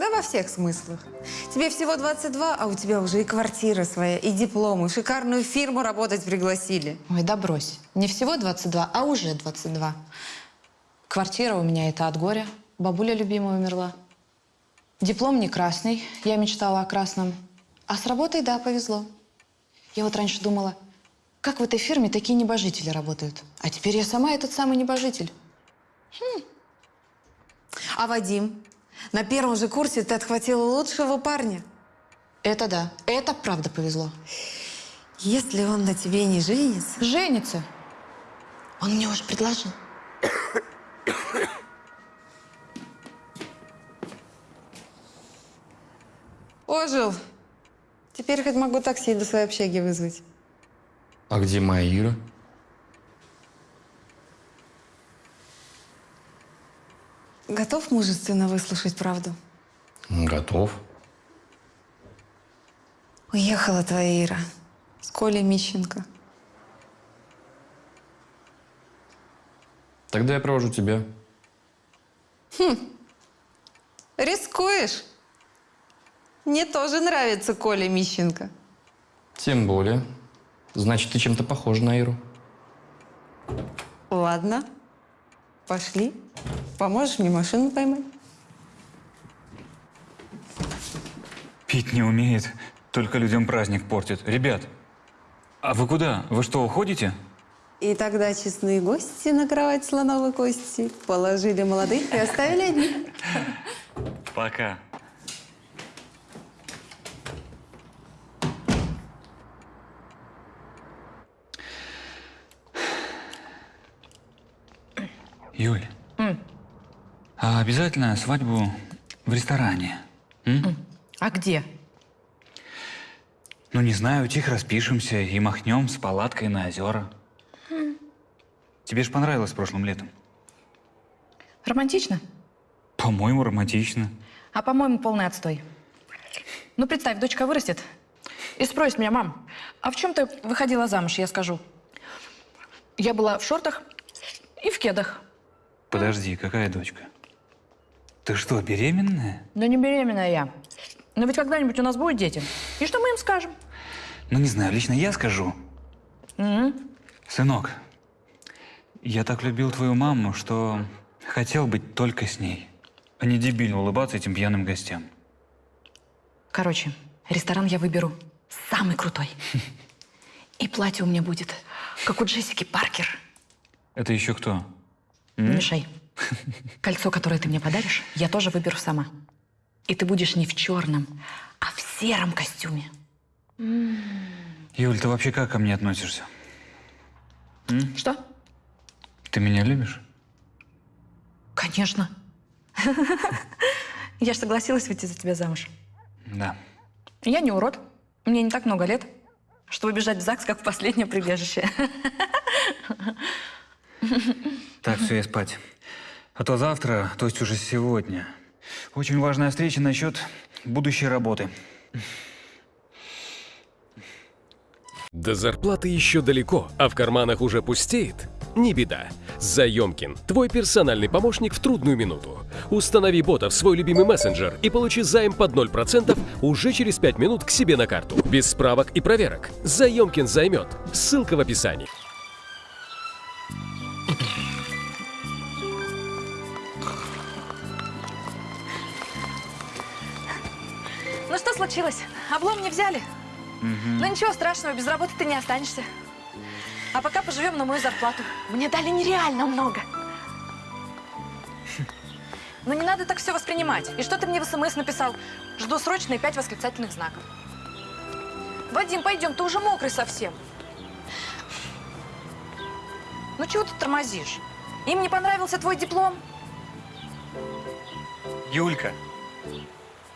Да во всех смыслах. Тебе всего 22, а у тебя уже и квартира своя, и диплом, и шикарную фирму работать пригласили. Ой, да брось. Не всего 22, а уже 22. Квартира у меня это от горя. Бабуля любимая умерла. Диплом не красный. Я мечтала о красном. А с работой, да, повезло. Я вот раньше думала, как в этой фирме такие небожители работают. А теперь я сама этот самый небожитель. А Вадим? На первом же курсе ты отхватила лучшего парня. Это да. Это правда повезло. Если он на тебе не женится... Женится. Он мне уже предложил. Ожил. Теперь хоть могу такси до своей общаги вызвать. А где моя Ира? Готов мужественно выслушать правду? Готов. Уехала твоя Ира с Колей Мищенко. Тогда я провожу тебя. Рискуешь? Мне тоже нравится Коля Мищенко. Тем более. Значит, ты чем-то похожа на Иру. Ладно, пошли. Поможешь мне машину поймать? Пить не умеет, только людям праздник портит. Ребят, а вы куда? Вы что, уходите? И тогда честные гости на кровать слоновой кости положили молодых и оставили одних. Пока. Юль, а обязательно свадьбу в ресторане? А где? Ну, не знаю, тихо распишемся и махнем с палаткой на озера. Тебе ж понравилось прошлым летом? Романтично? По-моему, романтично. А по-моему, полный отстой. Ну, представь, дочка вырастет и спросит меня, мам, а в чем ты выходила замуж, я скажу. Я была в шортах и в кедах. Подожди, какая дочка? Ты что, беременная? Да не беременная я. Но ведь когда-нибудь у нас будут дети. И что мы им скажем? Ну, не знаю, лично я скажу. Сынок, я так любил твою маму, что хотел быть только с ней, а не дебильно улыбаться этим пьяным гостям. Короче, ресторан я выберу самый крутой. И платье у меня будет, как у Джессики Паркер. Это еще кто? Не мешай. Кольцо, которое ты мне подаришь, я тоже выберу сама. И ты будешь не в черном, а в сером костюме. Юль, ты вообще как ко мне относишься? Что? Ты меня любишь? Конечно. Я же согласилась выйти за тебя замуж. Да. Я не урод. Мне не так много лет, чтобы бежать в ЗАГС, как в последнее прибежище. Так, все, я спать. А то завтра, то есть уже сегодня, очень важная встреча насчет будущей работы. До зарплаты еще далеко, а в карманах уже пустеет? Не беда. Заемкин – твой персональный помощник в трудную минуту. Установи бота в свой любимый мессенджер и получи займ под 0% уже через 5 минут к себе на карту. Без справок и проверок. Заемкин займет. Ссылка в описании. Ну что случилось? Облом не взяли? Ну ничего страшного, без работы ты не останешься. А пока поживем на мою зарплату. Мне дали нереально много. Но не надо так все воспринимать. И что ты мне в СМС написал? Жду срочно и пять восклицательных знаков. Вадим, пойдем, ты уже мокрый совсем. Ну чего ты тормозишь? Им не понравился твой диплом? Юлька,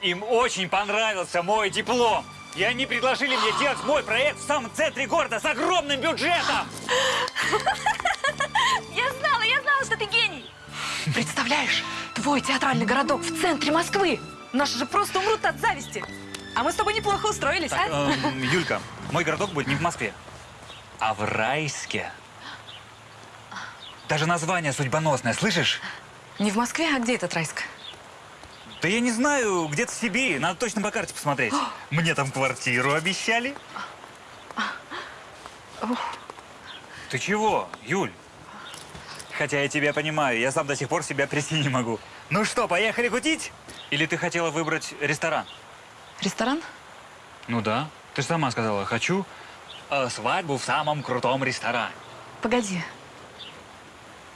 им очень понравился мой диплом. И они предложили мне делать мой проект в самом центре города с огромным бюджетом. Я знала, я знала, что ты гений. Представляешь, твой театральный городок в центре Москвы. Наши же просто умрут от зависти. А мы с тобой неплохо устроились, а? Эм, Юлька, мой городок будет не в Москве, а в Райске. Даже название судьбоносное, слышишь? Не в Москве, а где этот Райск? Да я не знаю, где-то в Сибири. Надо точно по карте посмотреть. Мне там квартиру обещали. Ты чего, Юль? Хотя я тебя понимаю, я сам до сих пор себя прийти не могу. Ну что, поехали кутить? Или ты хотела выбрать ресторан? Ресторан? Ну да. Ты же сама сказала, хочу э, свадьбу в самом крутом ресторане. Погоди.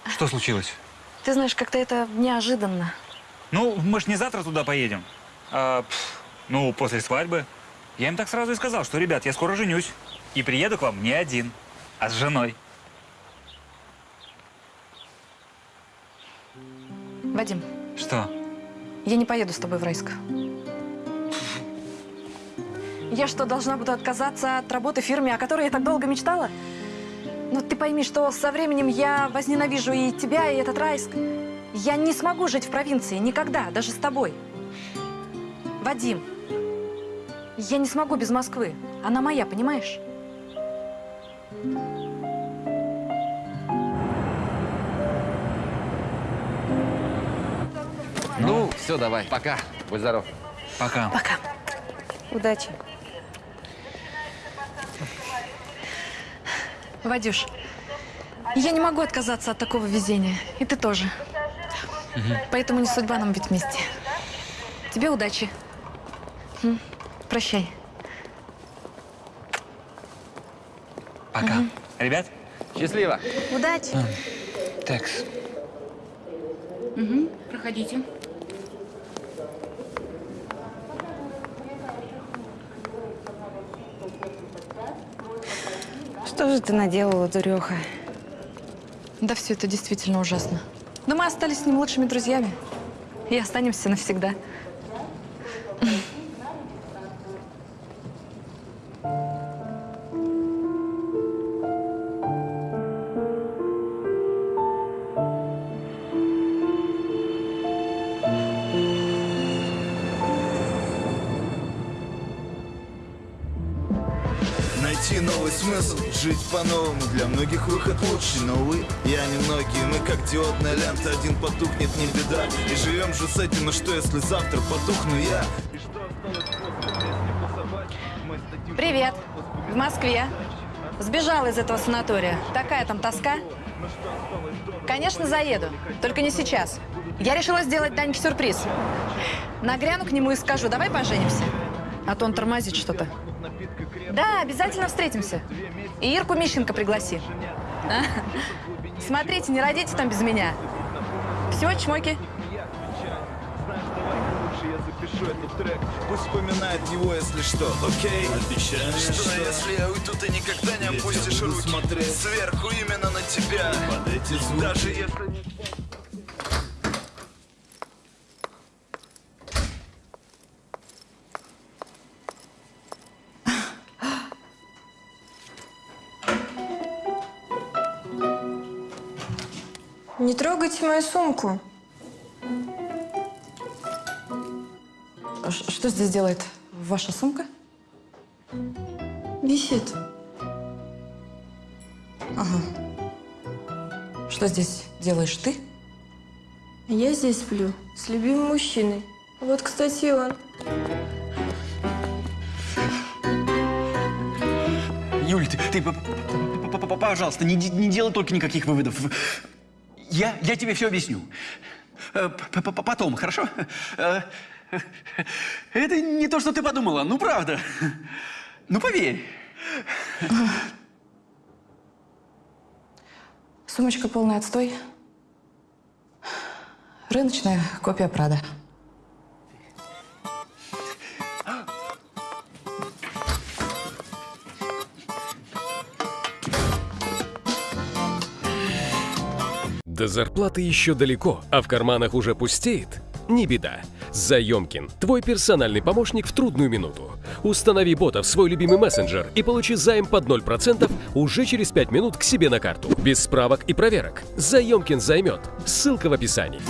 Что случилось? Ты знаешь, как-то это неожиданно. Ну, мы ж не завтра туда поедем. А, пф, ну, после свадьбы. Я им так сразу и сказал, что, ребят, я скоро женюсь. И приеду к вам не один, а с женой. Вадим, Что? я не поеду с тобой в Райск. Я что, должна буду отказаться от работы в фирме, о которой я так долго мечтала? Ну, ты пойми, что со временем я возненавижу и тебя, и этот Райск. Я не смогу жить в провинции никогда, даже с тобой. Вадим, я не смогу без Москвы. Она моя, понимаешь? Ну, все, давай, пока. Будь здоров. Пока. Пока. Удачи. Вадюш, я не могу отказаться от такого везения. И ты тоже. Поэтому не судьба нам быть вместе. Тебе удачи. Прощай. Пока. Ребят? Счастливо. Удачи. Текс. Проходите. Что же ты наделала, дуреха? Да, все это действительно ужасно. Но мы остались с ним лучшими друзьями. И останемся навсегда. Найти новый смысл, жить по-новому Для многих выход лучший, но увы, я не многие Мы как диодная лента, один потухнет, не беда И живем же с этим, но что если завтра потухну я? Привет. В Москве. Сбежала из этого санатория. Такая там тоска. Конечно, заеду. Только не сейчас. Я решила сделать Даньке сюрприз. Нагряну к нему и скажу, давай поженимся. А то он тормозит что-то. Да, обязательно встретимся. И Ирку Мищенко пригласи. А? Смотрите, не родите там без меня. Все, чмоки. вспоминает его, если что, окей? Обещаю, что если я уйду, ты никогда не опустишь руки смотреть Сверху именно на тебя Под эти звуки Даже если трогайте мою сумку. Ш- Что здесь делает ваша сумка? Висит. Что здесь делаешь ты? Я здесь сплю с любимым мужчиной. Вот, кстати, и он. Юль, ты, ты п- п- п- п- пожалуйста, не, не делай только никаких выводов. Я, я тебе все объясню. Э, Потом, хорошо? Э, Это не то, что ты подумала, ну правда. Ну поверь. Сумочка полный отстой. Рыночная копия Прада. До зарплаты еще далеко, а в карманах уже пустеет? Не беда. Заемкин – твой персональный помощник в трудную минуту. Установи бота в свой любимый мессенджер и получи займ под 0% уже через 5 минут к себе на карту. Без справок и проверок. Заемкин займет. Ссылка в описании.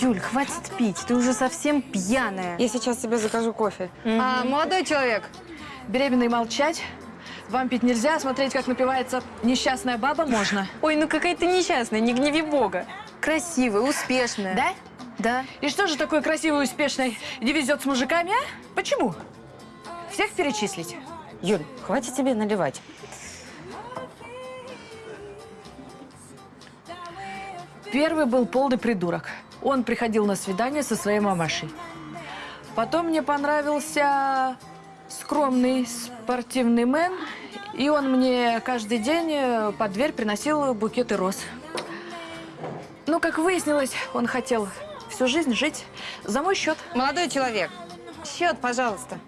Юль, хватит пить, ты уже совсем пьяная. Я сейчас тебе закажу кофе. А, молодой человек, беременный молчать. Вам пить нельзя, смотреть, как напивается несчастная баба, можно. Ой, ну какая ты несчастная, не гневи бога. красивая, успешная. Да? Да. И что же такой красивый успешный не везет с мужиками, а? Почему? Всех перечислить? Юль, хватит тебе наливать. Первый был полный придурок. Он приходил на свидание со своей мамашей. Потом мне понравился скромный спортивный мэн, и он мне каждый день э, под дверь приносил букеты роз. Ну, как выяснилось, он хотел всю жизнь жить за мой счет. Молодой человек, счет, пожалуйста.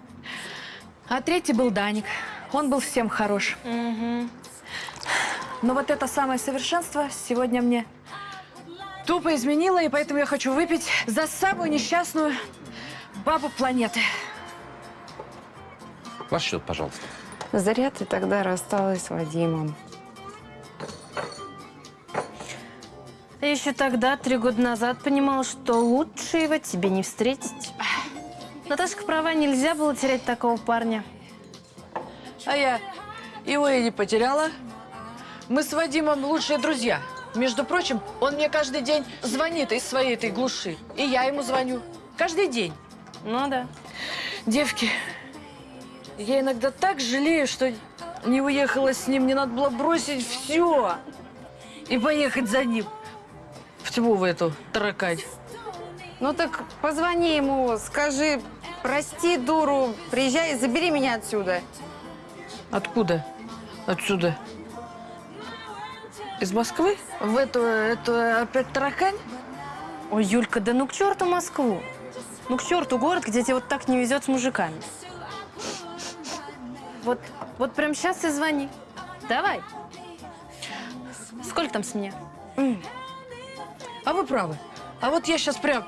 А третий был Даник. Он был всем хорош. Но вот это самое совершенство сегодня мне тупо изменило, и поэтому я хочу выпить за самую несчастную бабу планеты. Ваш счет, пожалуйста. Зря ты тогда рассталась с Вадимом. Я еще тогда, три года назад, понимала, что лучше его тебе не встретить. Наташка права, нельзя было терять такого парня. А я его и не потеряла. Мы с Вадимом лучшие друзья. Между прочим, он мне каждый день звонит из своей этой глуши. И я ему звоню. Каждый день. Ну да. Девки, я иногда так жалею, что не уехала с ним. Не надо было бросить все и поехать за ним. В тьму в эту таракань. Ну так позвони ему, скажи, прости, дуру, приезжай и забери меня отсюда. Откуда? Отсюда? Из Москвы? В эту, эту опять таракань? Ой, Юлька, да ну к черту Москву. Ну к черту город, где тебе вот так не везет с мужиками. Вот, вот прям сейчас и звони. Давай. Сколько там с меня? А вы правы. А вот я сейчас прям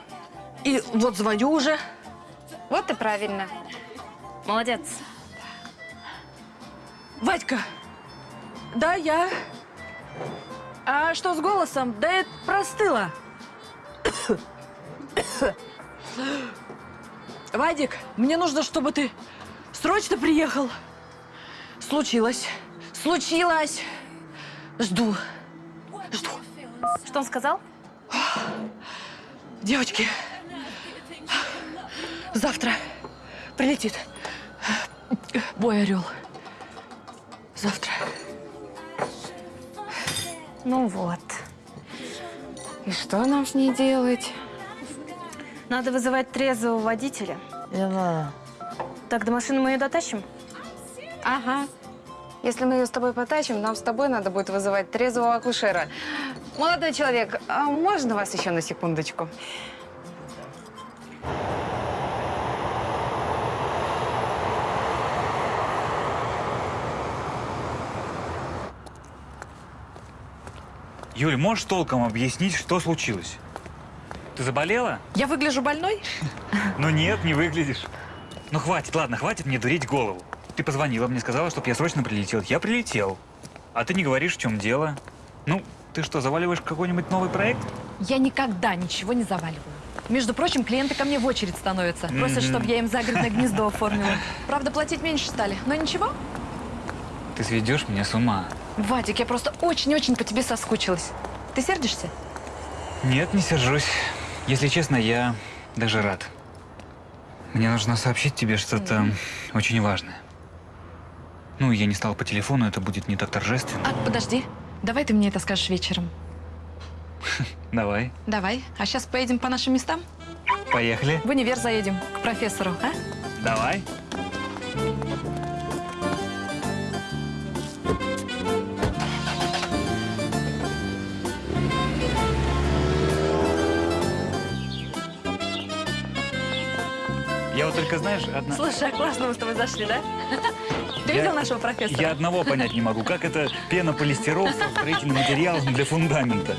и вот звоню уже. Вот и правильно. Молодец. Вадька, да, я. А что с голосом? Да это простыло. Вадик, мне нужно, чтобы ты срочно приехал. Случилось. Случилось. Жду. Жду. Что он сказал? Девочки, завтра прилетит бой орел. Завтра. Ну вот. И что нам с ней делать? Надо вызывать трезвого водителя. Так, до машины мы ее дотащим? Ага. Если мы ее с тобой потащим, нам с тобой надо будет вызывать трезвого акушера. Молодой человек, а можно вас еще на секундочку? Юль, можешь толком объяснить, что случилось? Ты заболела? Я выгляжу больной? Ну нет, не выглядишь. Ну хватит, ладно, хватит мне дурить голову. Ты позвонила мне, сказала, чтобы я срочно прилетел. Я прилетел. А ты не говоришь, в чем дело. Ну, ты что, заваливаешь какой-нибудь новый проект? Я никогда ничего не заваливаю. Между прочим, клиенты ко мне в очередь становятся. Просят, Мгм. чтобы я им загородное гнездо оформила. Правда, платить меньше стали. Но ничего. Ты сведешь меня с ума. Вадик, я просто очень-очень по тебе соскучилась. Ты сердишься? Нет, не сержусь. Если честно, я даже рад. Мне нужно сообщить тебе что-то очень важное. Ну, я не стал по телефону, это будет не так торжественно. А, подожди. Давай ты мне это скажешь вечером. Давай, Давай. А сейчас поедем по нашим местам? поехали. В универ заедем к профессору, а? Давай. Я вот только, знаешь, одна... Слушай, а классно мы с тобой зашли, да? Ты Я- видел нашего профессора? Я одного понять не могу. Как это пенополистирол со строительным материалом для фундамента?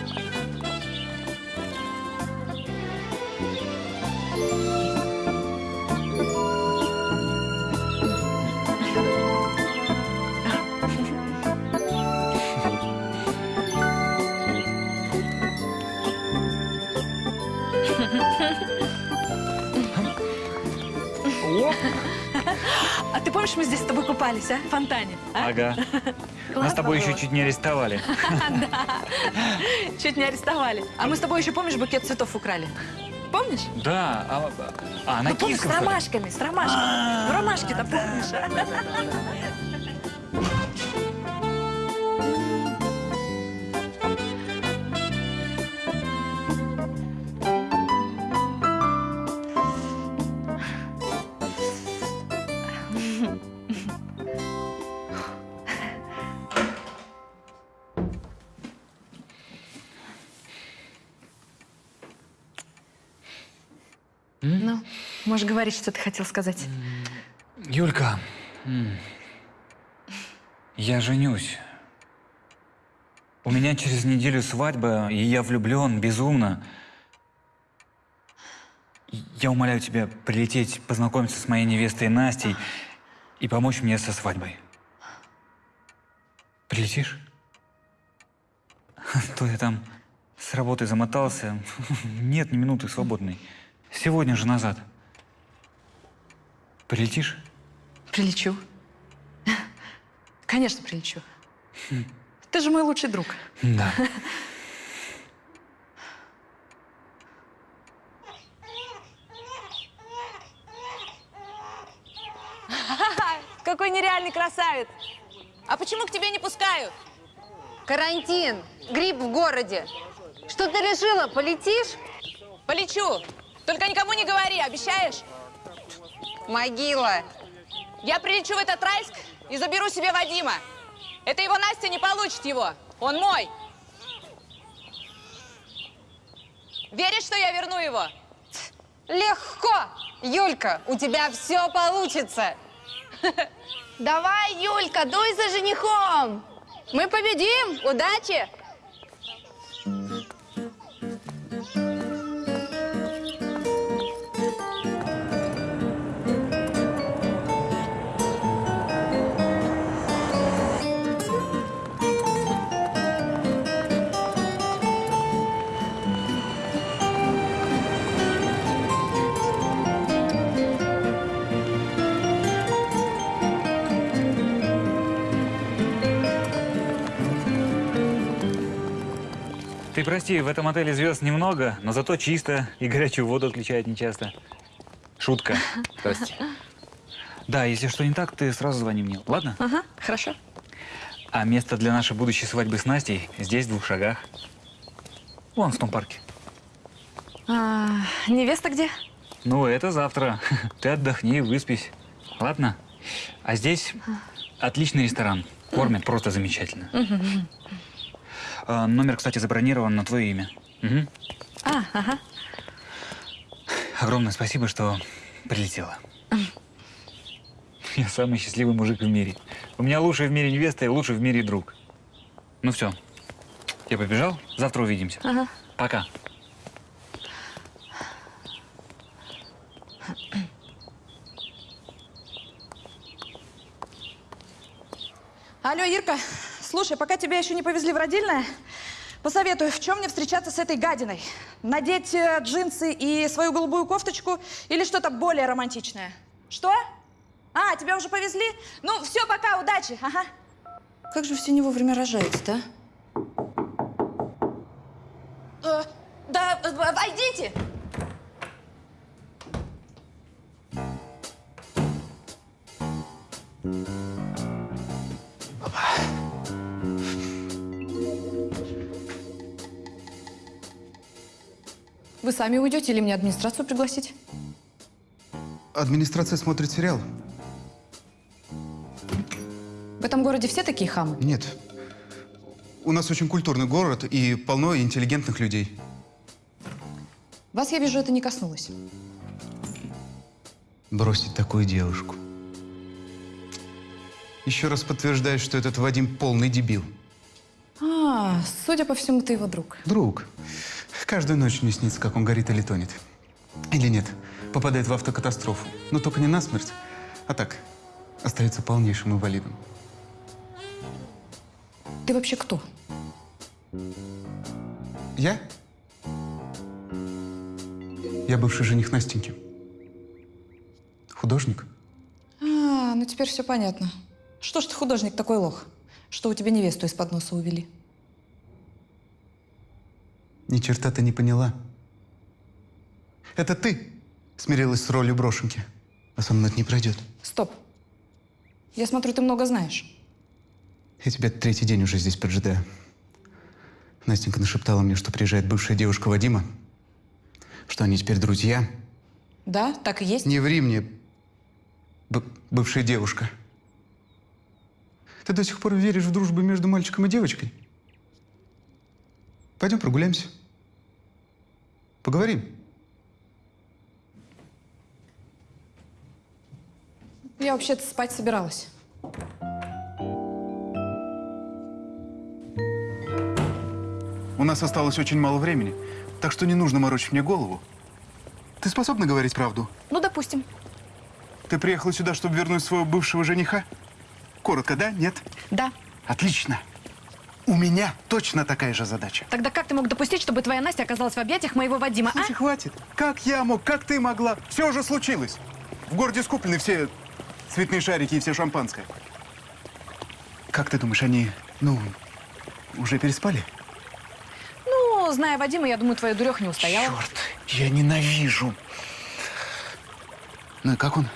Купались, а? В фонтане. а? Ага. Нас с тобой еще чуть не арестовали. Чуть не арестовали. А мы с тобой еще, помнишь, букет цветов украли? Помнишь? Да, а, а на Ну, помнишь, с ромашками, с ромашками. Ну, ромашки-то помнишь? Можешь говорить, что ты хотел сказать. Юлька, я женюсь. У меня через неделю свадьба, и я влюблен безумно. Я умоляю тебя прилететь, познакомиться с моей невестой Настей и помочь мне со свадьбой. Прилетишь? А То я там с работы замотался. Нет ни минуты свободной. Сегодня же назад. Прилетишь? Прилечу. Конечно, прилечу. Ты же мой лучший друг. Да. Какой нереальный красавец! А почему к тебе не пускают? Карантин, грипп в городе. Что ты решила, полетишь? Полечу. Только никому не говори, обещаешь? Могила. Я прилечу в этот Райск и заберу себе Вадима. Это его Настя не получит его. Он мой. Веришь, что я верну его? Легко! Юлька, у тебя все получится. Давай, Юлька, дуй за женихом! Мы победим! Удачи! Прости, в этом отеле звезд немного, но зато чисто и горячую воду отключают нечасто. Шутка. Прости. Да, если что не так, ты сразу звони мне, ладно? Ага, хорошо. А место для нашей будущей свадьбы с Настей здесь, в двух шагах. Вон, в том парке. А, невеста где? Ну, это завтра. Ты отдохни, выспись. Ладно? А здесь отличный ресторан. Кормят просто замечательно. А, номер, кстати, забронирован на твое имя. Мгм. А, ага. Огромное спасибо, что прилетела. Я самый счастливый мужик в мире. У меня лучший в мире невеста и лучший в мире друг. Ну все, я побежал. Завтра увидимся. Ага. Пока. Алло, Ирка, слушай, пока тебя еще не повезли в родильное, посоветую, в чем мне встречаться с этой гадиной? Надеть э, джинсы и свою голубую кофточку или что-то более романтичное? Что? А, тебя уже повезли? Ну, все, пока, удачи, ага. Как же все не вовремя рожаете-то, а? Э, да, э, войдите. Вы сами уйдете или мне администрацию пригласить? Администрация смотрит сериал? В этом городе все такие хамы? Нет. У нас очень культурный город и полно интеллигентных людей. Вас, я вижу, это не коснулось. Бросить такую девушку. Еще раз подтверждаю, что этот Вадим полный дебил. А, судя по всему, ты его друг. Друг. Каждую ночь мне снится, как он горит или тонет. Или нет, попадает в автокатастрофу. Но только не насмерть, а так, остается полнейшим инвалидом. Ты вообще кто? Я? Я бывший жених Настеньки. Художник. А, ну теперь все понятно. Что ж ты художник такой лох, что у тебя невесту из-под носа увели? Ни черта ты не поняла. Это ты смирилась с ролью брошенки, а со мной это не пройдет. Стоп. Я смотрю, ты много знаешь. Я тебя третий день уже здесь поджидаю. Настенька нашептала мне, что приезжает бывшая девушка Вадима, что они теперь друзья. Да, так и есть. Не ври мне, бывшая девушка. Ты до сих пор веришь в дружбу между мальчиком и девочкой? Пойдем прогуляемся. Поговорим. Я вообще-то спать собиралась. У нас осталось очень мало времени, так что не нужно морочить мне голову. Ты способна говорить правду? Ну, допустим. Ты приехала сюда, чтобы вернуть своего бывшего жениха? Коротко, да? Нет? Да. Отлично. У меня точно такая же задача. Тогда как ты мог допустить, чтобы твоя Настя оказалась в объятиях моего Вадима, Слушай, а? хватит. Как я мог? Как ты могла? Все уже случилось. В городе скуплены все цветные шарики и все шампанское. Как ты думаешь, они, ну, уже переспали? Ну, зная Вадима, я думаю, твоя дуреха не устояла. Черт, я ненавижу. Ну и как он?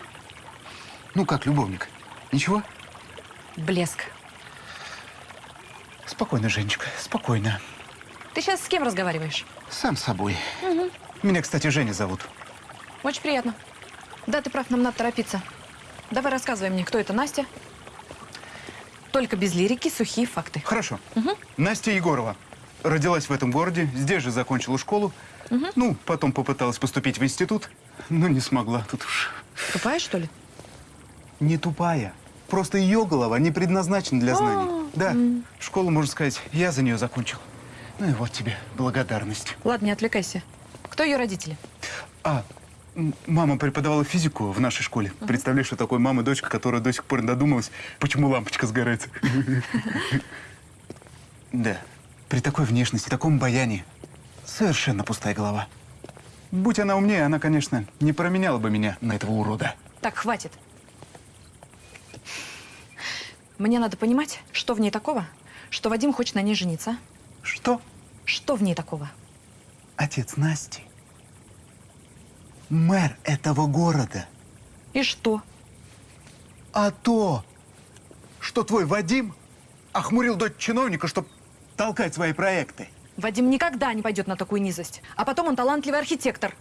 Ну, как любовник? Ничего? Блеск. Спокойно, Женечка, спокойно. Ты сейчас с кем разговариваешь? Сам с собой. Угу. Меня, кстати, Женя зовут. Очень приятно. Да, ты прав, нам надо торопиться. Давай рассказывай мне, кто это Настя. Только без лирики, сухие факты. Хорошо. Угу. Настя Егорова. Родилась в этом городе, здесь же закончила школу. Угу. Ну, потом попыталась поступить в институт, но не смогла. Тут уж Тупая, что ли? не тупая. Просто ее голова не предназначена для знаний. Да, школу, можно сказать, я за нее закончил. Ну и вот тебе благодарность. Ладно, не отвлекайся. Кто ее родители? А, мама преподавала физику в нашей школе. Представляешь, что такое мама и дочка, которая до сих пор не додумалась, почему лампочка сгорает. Да, при такой внешности, таком баяне, совершенно пустая голова. Будь она умнее, она, конечно, не променяла бы меня на этого урода. Так, хватит. Мне надо понимать, что в ней такого, что Вадим хочет на ней жениться. Что? Что в ней такого? Отец Насти. Мэр этого города. И что? А то, что твой Вадим охмурил дочь чиновника, чтобы толкать свои проекты. Вадим никогда не пойдет на такую низость. А потом он талантливый архитектор.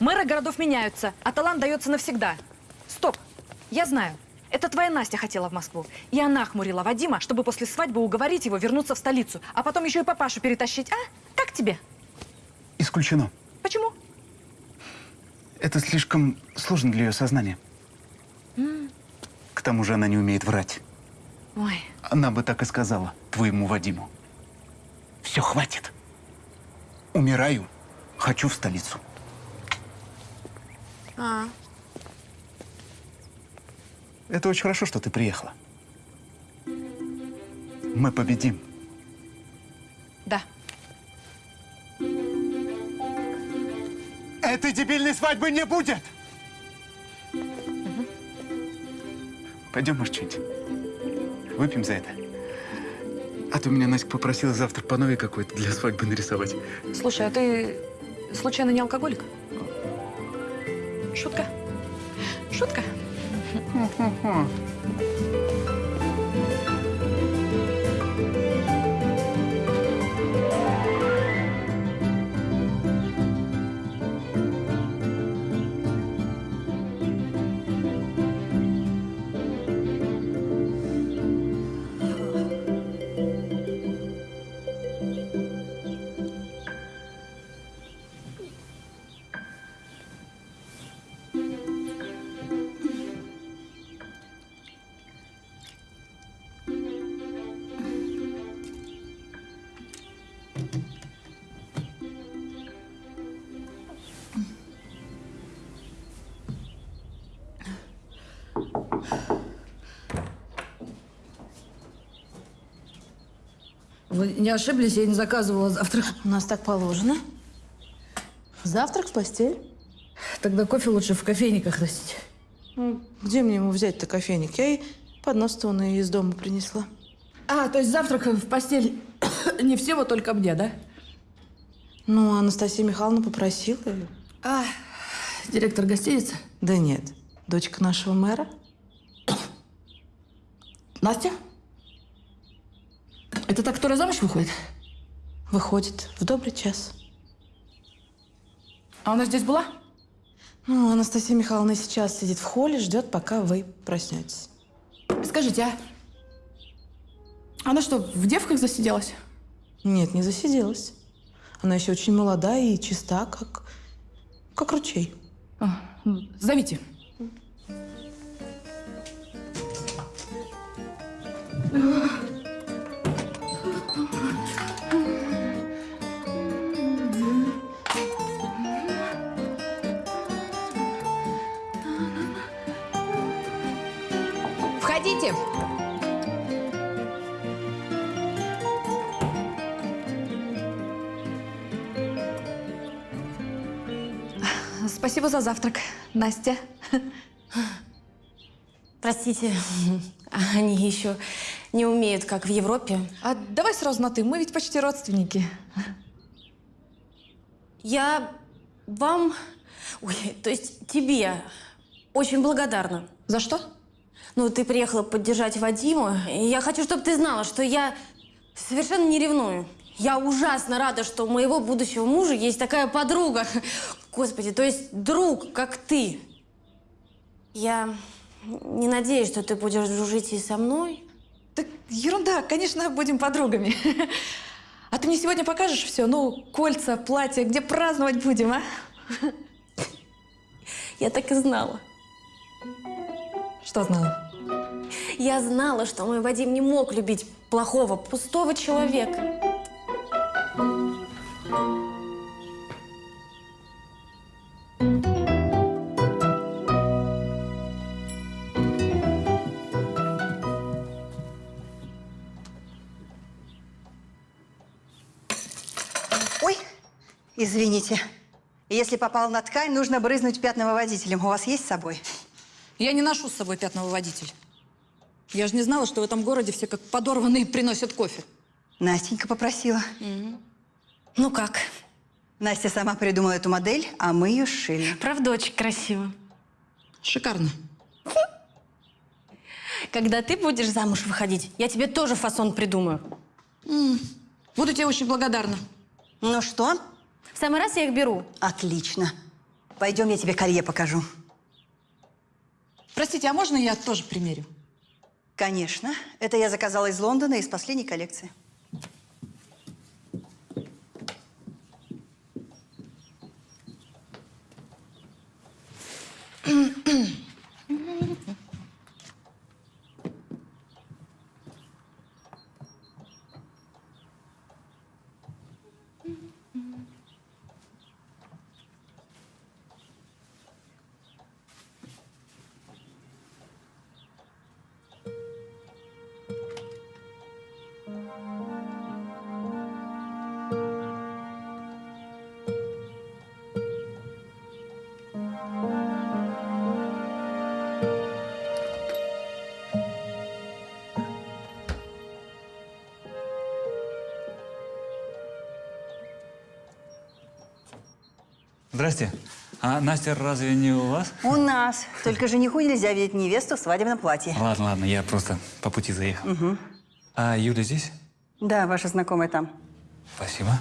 Мэры городов меняются, а талант дается навсегда. Стоп! Я знаю. Это твоя Настя хотела в Москву. И она хмурила Вадима, чтобы после свадьбы уговорить его вернуться в столицу. А потом еще и папашу перетащить. А? Как тебе? Исключено. Почему? Это слишком сложно для ее сознания. М, К тому же она не умеет врать. Ой, Она бы так и сказала твоему Вадиму. Все, хватит. Умираю. Хочу в столицу. а, Это очень хорошо, что ты приехала. Мы победим. да. Этой дебильной свадьбы не будет! Пойдем, может, что-нибудь выпьем за это? А то меня Настя попросила завтра по новой какой-то для свадьбы нарисовать. Слушай, а ты случайно не алкоголик? Шутка. Шутка. 哼哼哼 Вы не ошиблись, я не заказывала завтрак. У нас так положено. Завтрак в постель. Тогда кофе лучше в кофейниках носить. Ну, Где мне ему взять-то кофейник? Я ей поднос-то он и из дома принесла. А, то есть завтрак в постель не всего, только мне, да? Ну, Анастасия Михайловна попросила. и- А, директор гостиницы? Да нет, дочка нашего мэра. Настя? Это та, которая замуж выходит? Выходит в добрый час. А она здесь была? Ну, Анастасия Михайловна сейчас сидит в холле, ждет, пока вы проснетесь. Скажите, а она что, в девках засиделась? Нет, не засиделась. Она еще очень молода и чиста, как, как ручей. А, ну, зовите. Входите. Спасибо за завтрак, Настя. Простите, они еще не умеют, как в Европе. А давай сразу на «ты», мы ведь почти родственники. Я вам, ой, то есть тебе очень благодарна. За что? Ну, ты приехала поддержать Вадима, и я хочу, чтобы ты знала, что я совершенно не ревную. Я ужасно рада, что у моего будущего мужа есть такая подруга. Господи, то есть друг, как ты. Я не надеюсь, что ты будешь дружить и со мной. Так ерунда, конечно, будем подругами. А ты мне сегодня покажешь все? Ну, кольца, платье, где праздновать будем, а? Я так и знала. Что знала? Я знала, что мой Вадим не мог любить плохого, пустого человека. Ой, извините. Если попал на ткань, нужно брызнуть пятновыводителем. У вас есть с собой? Я не ношу с собой пятновыводитель. Я же не знала, что в этом городе все как подорванные приносят кофе. Настенька попросила. Ну как? Настя сама придумала эту модель, а мы ее сшили. Правда, очень красиво. Шикарно. Когда ты будешь замуж выходить, я тебе тоже фасон придумаю. Буду тебе очень благодарна. Ну что? В самый раз я их беру. Отлично. Пойдем, я тебе колье покажу. Простите, а можно я тоже примерю? Конечно. Это я заказала из Лондона, из последней коллекции. Здрасте. А Настя разве не у вас? У нас. Только жениху нельзя видеть невесту в свадебном платье. Ладно, ладно, я просто по пути заехал. Мгм. А Юля здесь? Да, ваша знакомая там. Спасибо.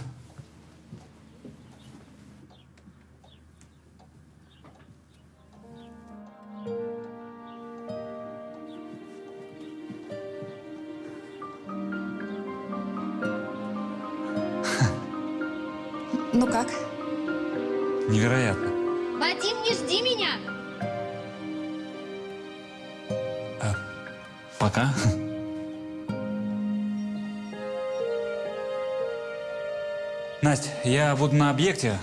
Буду на объекте.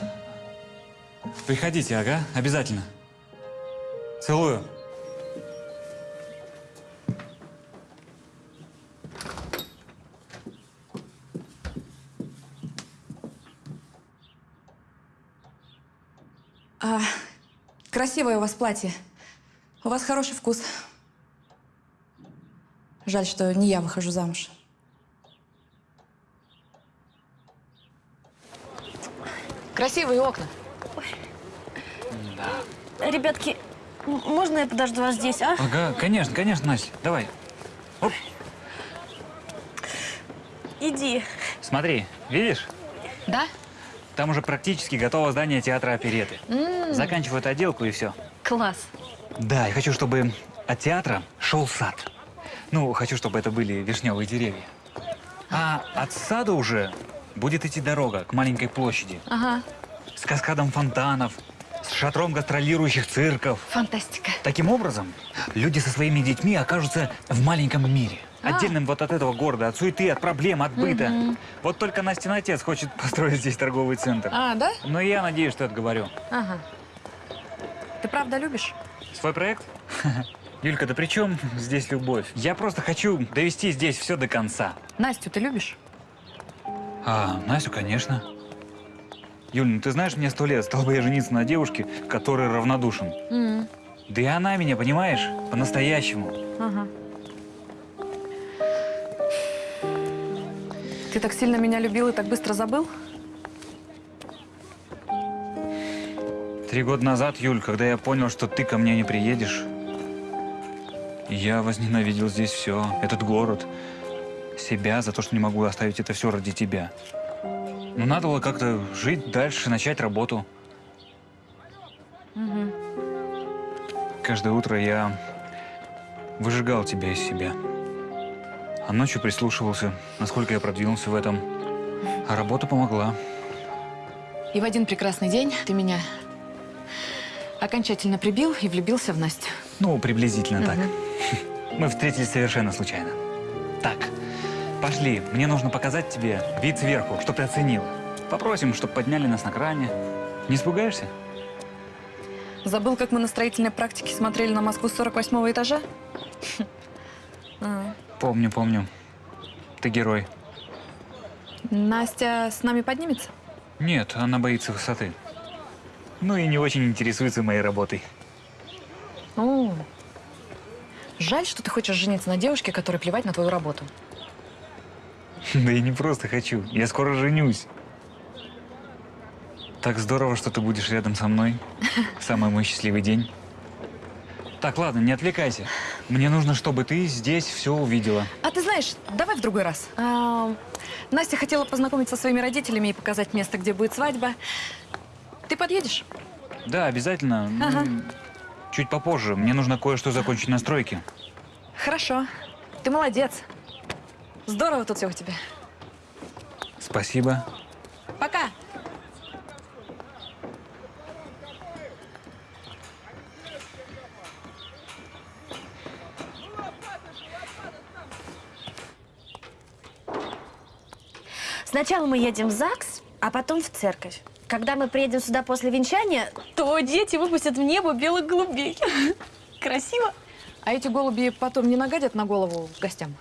Приходите, ага, обязательно. Целую. А, красивое у вас платье. У вас хороший вкус. Жаль, что не я выхожу замуж. Красивые окна. Ребятки, м- можно я подожду вас здесь, а? Ага, конечно, конечно, Настя, давай. Оп, Иди. смотри, видишь? Да? Там уже практически готово здание театра опереты. М. Заканчиваю эту отделку и все. Класс. Да, я хочу, чтобы от театра шел сад. Ну, хочу, чтобы это были вишневые деревья. А от сада уже будет идти дорога к маленькой площади Ага. с каскадом фонтанов, с шатром гастролирующих цирков. Фантастика. Таким образом, люди со своими детьми окажутся в маленьком мире. А. Отдельным вот от этого города, от суеты, от проблем, от быта. Мгм. Вот только Настин отец хочет построить здесь торговый центр. А, да? Но я надеюсь, что отговорю. Ага. Ты правда любишь? Свой проект? Юлька, да при чем здесь любовь? Я просто хочу довести здесь все до конца. Настю ты любишь? А, Настю, конечно. Юль, ну ты знаешь, мне сто лет, стал бы я жениться на девушке, которой равнодушен. М, Да и она меня, понимаешь, по-настоящему. Ага. Ты так сильно меня любил и так быстро забыл? Три года назад, Юль, когда я понял, что ты ко мне не приедешь, я возненавидел здесь все, этот город, себя за то, что не могу оставить это все ради тебя. Но надо было как-то жить дальше, начать работу. Мгм. Каждое утро я выжигал тебя из себя. А ночью прислушивался, насколько я продвинулся в этом. А работа помогла. И в один прекрасный день ты меня окончательно прибил и влюбился в Настю. Ну, приблизительно так. Мгм. Мы встретились совершенно случайно. Пошли. Мне нужно показать тебе вид сверху, чтоб ты оценил. Попросим, чтоб подняли нас на кране. Не испугаешься? Забыл, как мы на строительной практике смотрели на Москву с 48 этажа? А. Помню, помню. Ты герой. Настя с нами поднимется? Нет, она боится высоты. Ну и не очень интересуется моей работой. О, жаль, что ты хочешь жениться на девушке, которой плевать на твою работу. Да я не просто хочу. Я скоро женюсь. Так здорово, что ты будешь рядом со мной. Самый мой счастливый день. Так, ладно, не отвлекайся. Мне нужно, чтобы ты здесь все увидела. А ты знаешь, давай в другой раз. А, Настя хотела познакомиться со своими родителями и показать место, где будет свадьба. Ты подъедешь? Да, обязательно. Ну, Ага. Чуть попозже. Мне нужно кое-что закончить на стройке. Хорошо. Ты молодец. Здорово тут все у тебя. Спасибо. Пока. Сначала мы едем в ЗАГС, а потом в церковь. Когда мы приедем сюда после венчания, то дети выпустят в небо белых голубей. Красиво. А эти голуби потом не нагадят на голову гостям?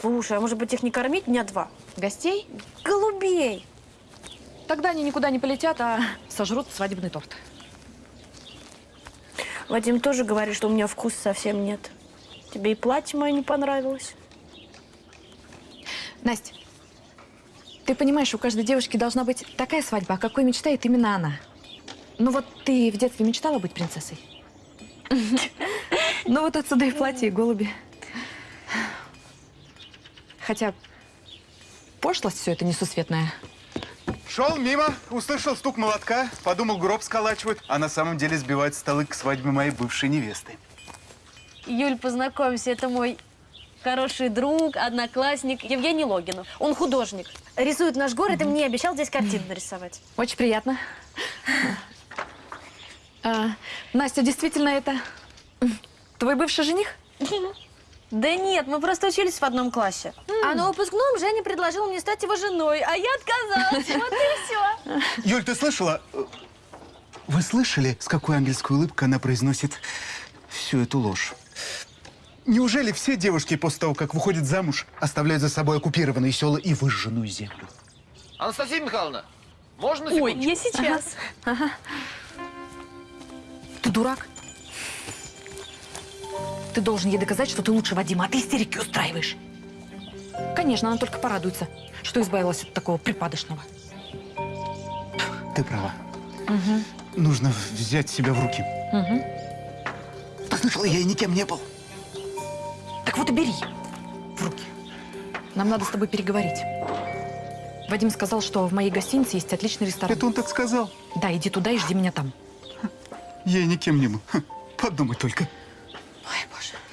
Слушай, а может быть их не кормить дня два? Гостей? Голубей. Тогда они никуда не полетят, а сожрут свадебный торт. Вадим тоже говорит, что у меня вкуса совсем нет. Тебе и платье мое не понравилось. Настя, ты понимаешь, у каждой девушки должна быть такая свадьба, о какой мечтает именно она. Ну вот ты в детстве мечтала быть принцессой? Ну вот отсюда и платье, и голуби. Хотя пошлость все это несусветная. Шел мимо, услышал стук молотка, подумал, гроб сколачивают, а на самом деле сбивают столы к свадьбе моей бывшей невесты. Юль, познакомься, это мой хороший друг, одноклассник Евгений Логинов. Он художник. Рисует наш город и мне обещал здесь картину нарисовать. Очень приятно. А, Настя, действительно это твой бывший жених? Да нет, мы просто учились в одном классе. А на выпускном Женя предложил мне стать его женой, а я отказалась. Вот и все. Юль, ты слышала? Вы слышали, с какой ангельской улыбкой она произносит всю эту ложь? Неужели все девушки после того, как выходят замуж, оставляют за собой оккупированные села и выжженную землю? Анастасия Михайловна, можно на Ой, секундочку? я сейчас. Ты дурак? Ты должен ей доказать, что ты лучше Вадима, а ты истерики устраиваешь. Конечно, она только порадуется, что избавилась от такого припадочного. Ты права. Нужно взять себя в руки. Угу. Ты слышала, я и никем не был. Так вот и бери в руки. Нам надо с тобой переговорить. Вадим сказал, что в моей гостинице есть отличный ресторан. Это он так сказал? Да, иди туда и жди меня там. Я никем не был. Подумай только.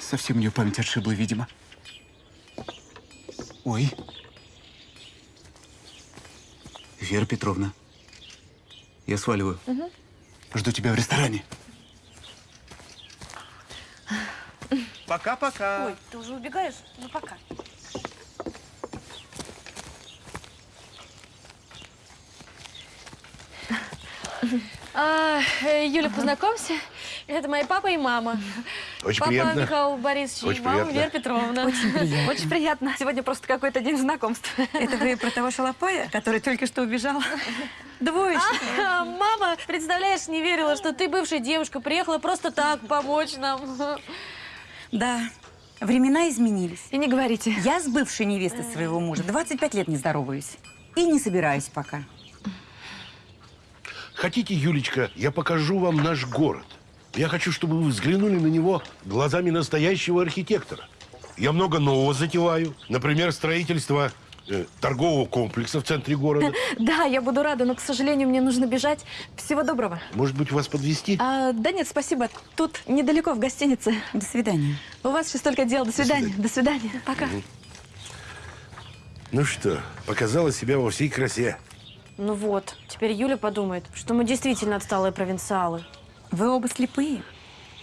Совсем у нее память отшибла, видимо. Ой. Вера Петровна, я сваливаю. Угу. Жду тебя в ресторане. Пока-пока. Ой, ты уже убегаешь? Ну, пока. А, э, Юля, познакомься. Это мои папа и мама. Очень папа приятно. Михаил Борисович Очень и мама приятно. Вера Петровна. Очень приятно. Очень приятно. Сегодня просто какой-то день знакомств. Это вы про того шалопая, который только что убежал? Двоечник. А, мама, представляешь, не верила, что ты бывшая девушка, приехала просто так помочь нам. Да, времена изменились. И не говорите. Я с бывшей невестой своего мужа 25 лет не здороваюсь. И не собираюсь пока. Хотите, Юлечка, я покажу вам наш город. Я хочу, чтобы вы взглянули на него глазами настоящего архитектора. Я много нового затеваю. Например, строительство э, торгового комплекса в центре города. Да, я буду рада, но, к сожалению, мне нужно бежать. Всего доброго. Может быть, вас подвести? А, да нет, спасибо. Тут недалеко, в гостинице. До свидания. У вас сейчас только дел. До свидания. До свидания. Пока. Ну что, показала себя во всей красе. Ну вот, теперь Юля подумает, что мы действительно отсталые провинциалы. Вы оба слепые.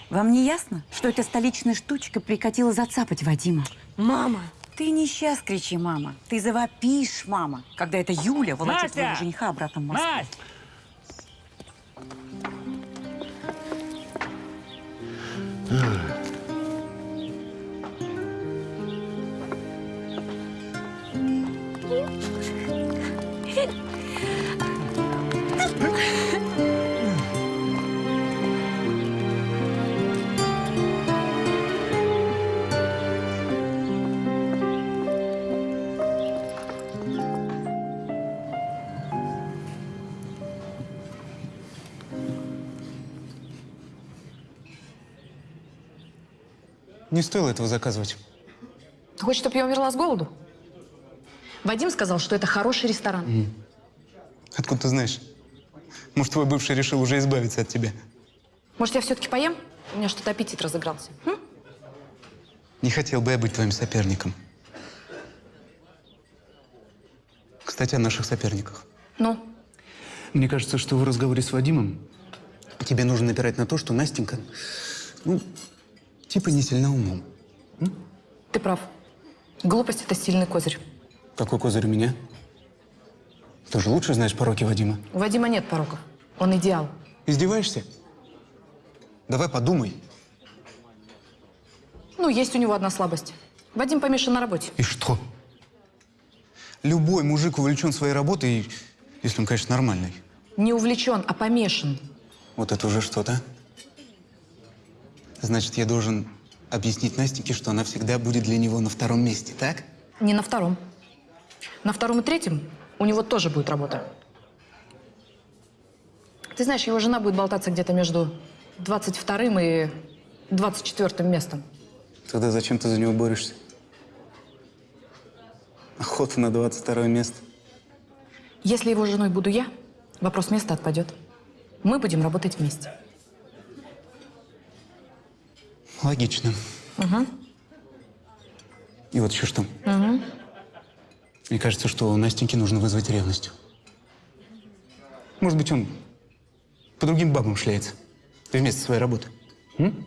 Вам не ясно, что эта столичная штучка прикатила зацапать Вадима? Мама! Ты не сейчас кричи, мама. Ты завопишь, мама, когда эта Юля волочет Настя! своего жениха обратно в Москву. Настя! Не стоило этого заказывать. Ты хочешь, чтобы я умерла с голоду? Вадим сказал, что это хороший ресторан. М. Откуда ты знаешь? Может, твой бывший решил уже избавиться от тебя? Может, я все-таки поем? У меня что-то аппетит разыгрался. М? Не хотел бы я быть твоим соперником. Кстати, о наших соперниках. Ну? Мне кажется, что в разговоре с Вадимом тебе нужно напирать на то, что Настенька, ну, типа не сильна умом. Ты прав. Глупость – это сильный козырь. Какой козырь у меня? Ты же лучше знаешь пороки Вадима. У Вадима нет пороков. Он идеал. Издеваешься? Давай подумай. Ну, есть у него одна слабость. Вадим помешан на работе. И что? Любой мужик увлечен своей работой, если он, конечно, нормальный. Не увлечен, а помешан. Вот это уже что-то. Значит, я должен объяснить Настеньке, что она всегда будет для него на втором месте, так? Не на втором. На втором и третьем у него тоже будет работа. Ты знаешь, его жена будет болтаться где-то между 22 и 24 местом. Тогда зачем ты за него борешься? Охота на 22 место. Если его женой буду я, вопрос места отпадет. Мы будем работать вместе. Логично. Угу. И вот еще что. Угу. Мне кажется, что у Настеньки нужно вызвать ревность. Может быть, он по другим бабам шляется. Вместо своей работы. М?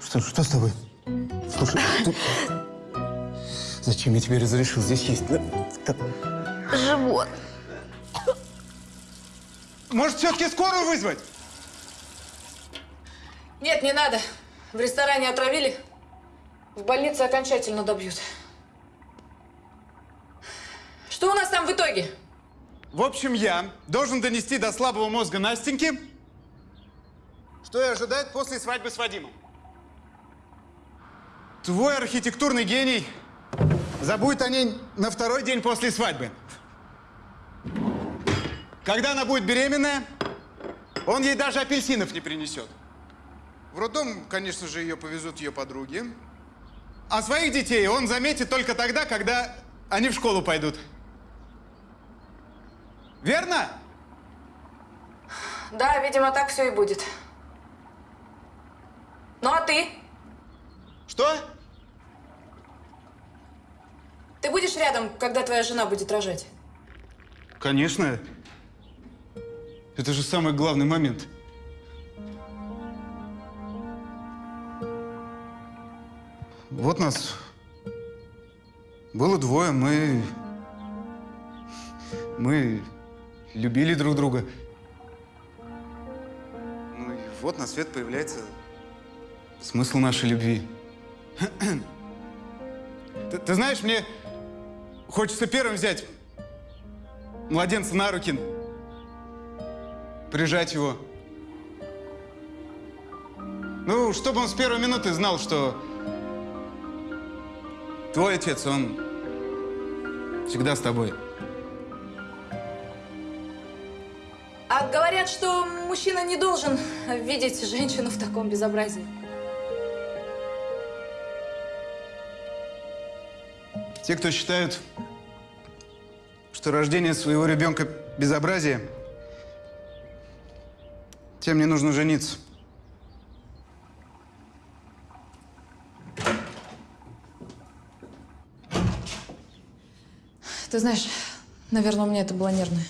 Что, что с тобой? Слушай, ты- Зачем я тебе разрешил здесь есть? Живот. Может, все-таки скорую вызвать? Нет, не надо. В ресторане отравили. В больнице окончательно добьют. Что у нас там в итоге? В общем, я должен донести до слабого мозга Настеньки, что и ожидает после свадьбы с Вадимом. Твой архитектурный гений забудет о ней на второй день после свадьбы. Когда она будет беременная, он ей даже апельсинов не принесет. В роддом, конечно же, ее повезут ее подруги. А своих детей он заметит только тогда, когда они в школу пойдут. Верно? Да, видимо, так все и будет. Ну а ты? Что? Ты будешь рядом, когда твоя жена будет рожать? Конечно. Это же самый главный момент. Вот нас было двое, мы... Мы любили друг друга. Ну и вот на свет появляется смысл нашей любви. Ты, ты знаешь, мне хочется первым взять младенца на руки, прижать его. Ну, чтобы он с первой минуты знал, что твой отец, он всегда с тобой. А говорят, что мужчина не должен видеть женщину в таком безобразии. Те, кто считают, что рождение своего ребенка безобразие, тем не нужно жениться. Ты знаешь, наверное, у меня это было нервное.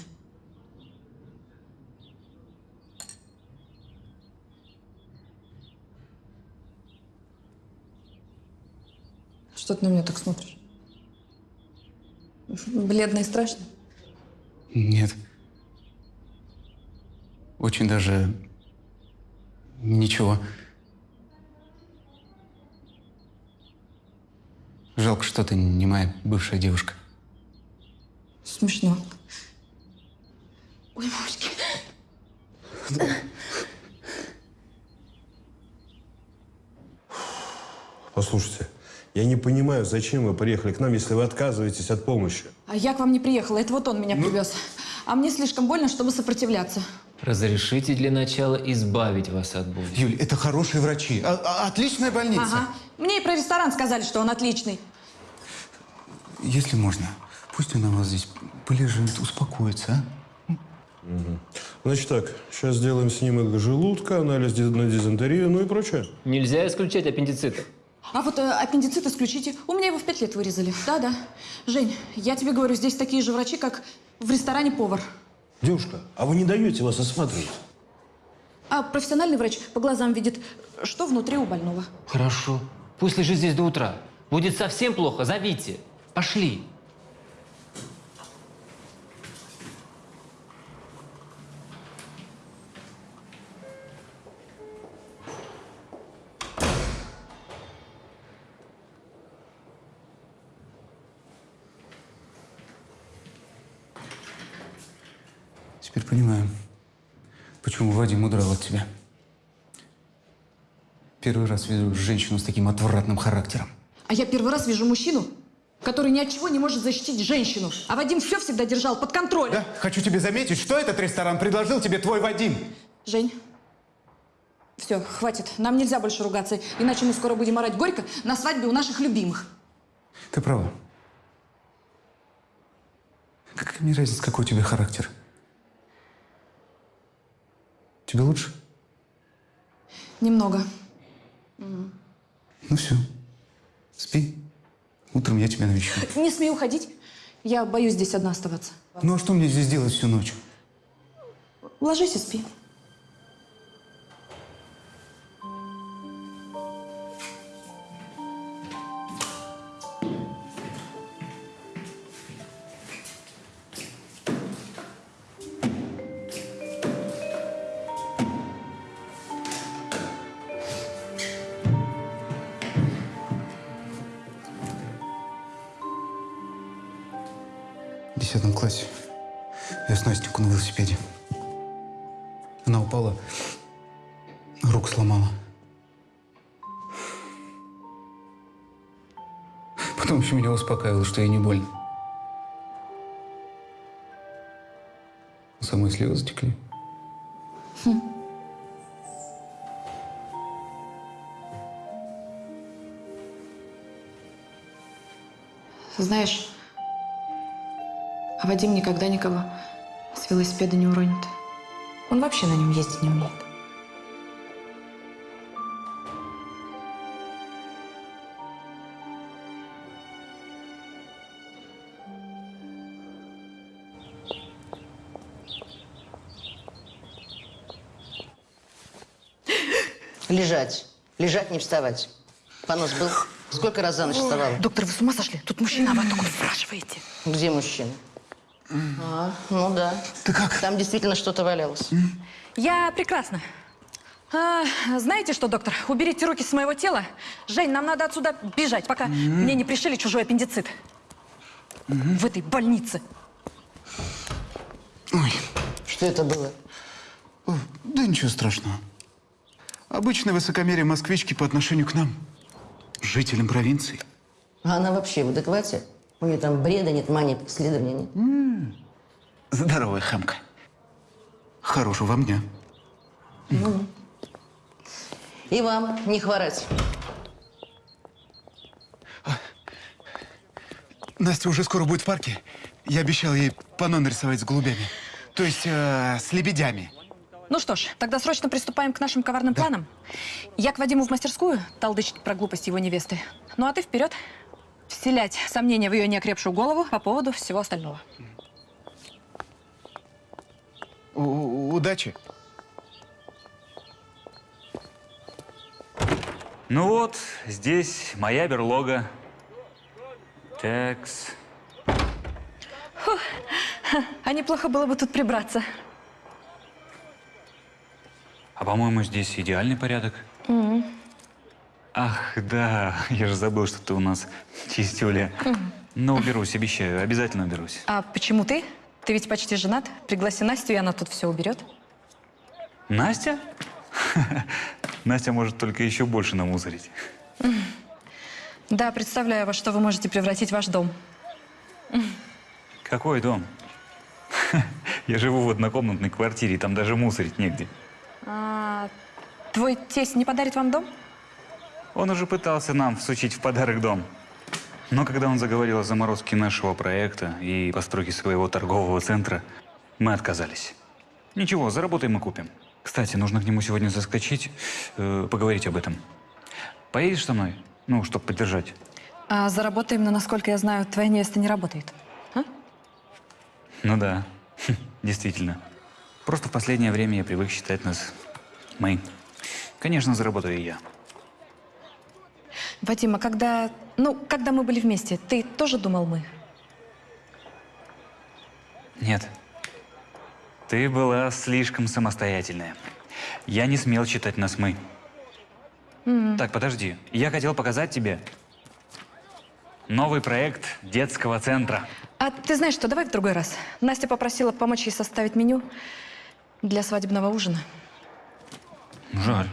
Что ты на меня так смотришь? Бледно и страшно? Нет. Очень даже ничего. Жалко, что ты не моя бывшая девушка. Смешно. Ой, мамочки. Послушайте, я не понимаю, зачем вы приехали к нам, если вы отказываетесь от помощи. А я к вам не приехала, это вот он меня привез. А мне слишком больно, чтобы сопротивляться. Разрешите для начала избавить вас от боли. Юль, это хорошие врачи. А- а- отличная больница. Ага. Мне и про ресторан сказали, что он отличный. Если можно, пусть она у вас здесь полежит, успокоится, а? Мгм. Значит так, сейчас сделаем снимок желудка, анализ на дизентерию, ну и прочее. Нельзя исключать аппендицит. А вот э, аппендицит исключите. У меня его в пять лет вырезали. Да-да. Жень, я тебе говорю, здесь такие же врачи, как в ресторане повар. Девушка, а вы не даете вас осматривать? А профессиональный врач по глазам видит, что внутри у больного. Хорошо. Пусть лежит здесь до утра. Будет совсем плохо, зовите. Пошли. Понимаю, почему Вадим удрал от тебя. Первый раз вижу женщину с таким отвратным характером. А я первый раз вижу мужчину, который ни от чего не может защитить женщину. А Вадим все всегда держал под контролем. Да, хочу тебе заметить, что этот ресторан предложил тебе твой Вадим. Жень, все, хватит. Нам нельзя больше ругаться, иначе мы скоро будем орать горько на свадьбе у наших любимых. Ты права. Какая мне разница, какой у тебя характер? Тебе лучше? Немного. Ну все, спи. Утром я тебя навещу. Не смей уходить. Я боюсь здесь одна оставаться. Ну а что мне здесь делать всю ночь? Ложись и спи. Успокаивала, что ей не больно. У самой слезы затекли. Знаешь, а Вадим никогда никого с велосипеда не уронит. Он вообще на нем ездить не умеет. Лежать. Лежать, не вставать. Понос был? Сколько раз за ночь вставала? Доктор, вы с ума сошли? Тут мужчина, а вы только спрашиваете. Где мужчина? А, ну да. Ты как? Там действительно что-то валялось. Я прекрасно. А, знаете что, доктор? Уберите руки с моего тела. Жень, нам надо отсюда бежать, пока мне не пришили чужой аппендицит. В этой больнице. Что это было? Да ничего страшного. Обычное высокомерие москвички по отношению к нам, жителям провинции. А она вообще в адеквате? У нее там бреда нет, мани, исследования нет. Здоровая хамка. Хорошего вам дня. Ну. И вам не хворать. Настя уже скоро будет в парке. Я обещал ей панно нарисовать с голубями. То есть э, с лебедями. Ну что ж, тогда срочно приступаем к нашим коварным планам. Я к Вадиму в мастерскую толдычить про глупость его невесты. Ну а ты вперед. Вселять сомнения в ее неокрепшую голову по поводу всего остального. У- удачи. Ну вот, здесь моя берлога. Такс. Фух. А неплохо было бы тут прибраться. А по-моему, здесь идеальный порядок. Мгм. Ах, да, я же забыл, что ты у нас чистюля. Мгм. Но уберусь, обещаю, обязательно уберусь. А почему ты? Ты ведь почти женат. Пригласи Настю, и она тут все уберет. Настя? Настя может только еще больше намусорить. Да, представляю, во что вы можете превратить ваш дом. Какой дом? Я живу в однокомнатной квартире, и там даже мусорить негде. А, твой тесть не подарит вам дом? Он уже пытался нам всучить в подарок дом. Но когда он заговорил о заморозке нашего проекта и постройке своего торгового центра, мы отказались. Ничего, заработаем и купим. Кстати, нужно к нему сегодня заскочить, э, поговорить об этом. Поедешь со мной? Ну, чтобы поддержать. А заработаем, но, насколько я знаю, твоя невеста не работает. Ну да, действительно. Просто в последнее время я привык считать нас мы. Конечно, заработаю и я. Вадим, а когда, ну, когда мы были вместе, ты тоже думал мы? Нет. Ты была слишком самостоятельная. Я не смел считать нас мы. М. Так, подожди. Я хотел показать тебе новый проект детского центра. А ты знаешь что, давай в другой раз. Настя попросила помочь ей составить меню для свадебного ужина. Жаль.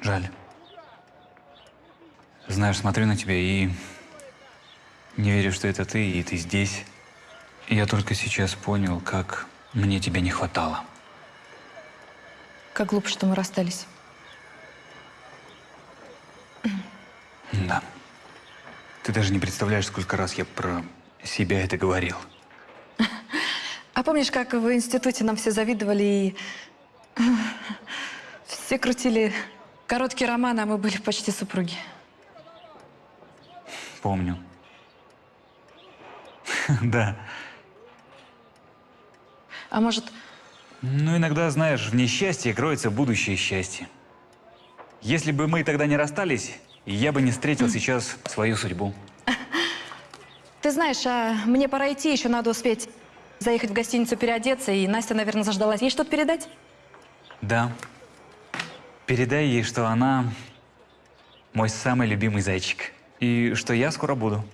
Жаль. Знаешь, смотрю на тебя и не верю, что это ты, и ты здесь. И я только сейчас понял, как мне тебя не хватало. Как глупо, что мы расстались. Да. Ты даже не представляешь, сколько раз я про себя это говорил. А помнишь, как в институте нам все завидовали и все крутили короткие романы, а мы были почти супруги? Помню. Да. А может, Ну, иногда, знаешь, в несчастье кроется будущее счастье. Если бы мы тогда не расстались, я бы не встретил сейчас свою судьбу. ты знаешь, а мне пора идти, еще надо успеть заехать в гостиницу переодеться, и Настя, наверное, заждалась. Ей что-то передать? Да. Передай ей, что она мой самый любимый зайчик. И что я скоро буду.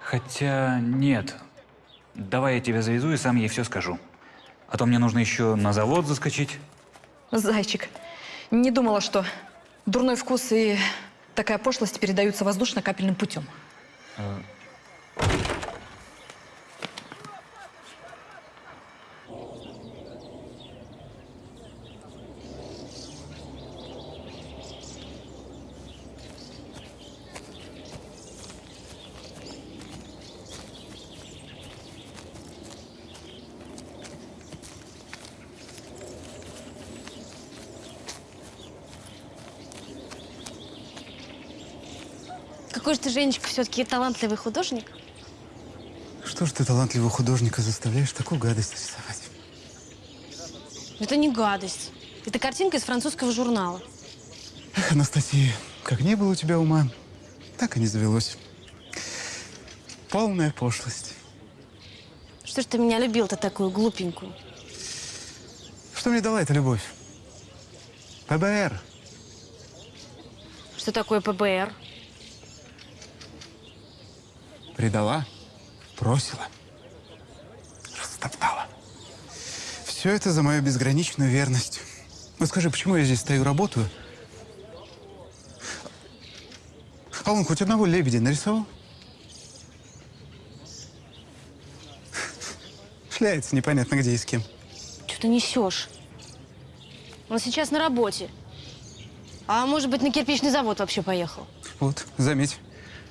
Хотя нет. Давай я тебя завезу и сам ей все скажу. А то мне нужно еще на завод заскочить. Зайчик, не думала, что дурной вкус и такая пошлость передаются воздушно-капельным путем. Э, Какой же ты, Женечка, все-таки талантливый художник. Что ж ты талантливого художника заставляешь такую гадость рисовать? Это не гадость. Это картинка из французского журнала. Эх, Анастасия, как не было у тебя ума, так и не завелось. Полная пошлость. Что ж ты меня любил-то такую глупенькую? Что мне дала эта любовь? ПБР. Что такое ПБР? Предала, бросила, растоптала. Все это за мою безграничную верность. Ну скажи, почему я здесь стою, работаю? А он хоть одного лебедя нарисовал? Шляется непонятно где и с кем. Что ты несешь? Он сейчас на работе. А может быть, на кирпичный завод вообще поехал? Вот, заметь,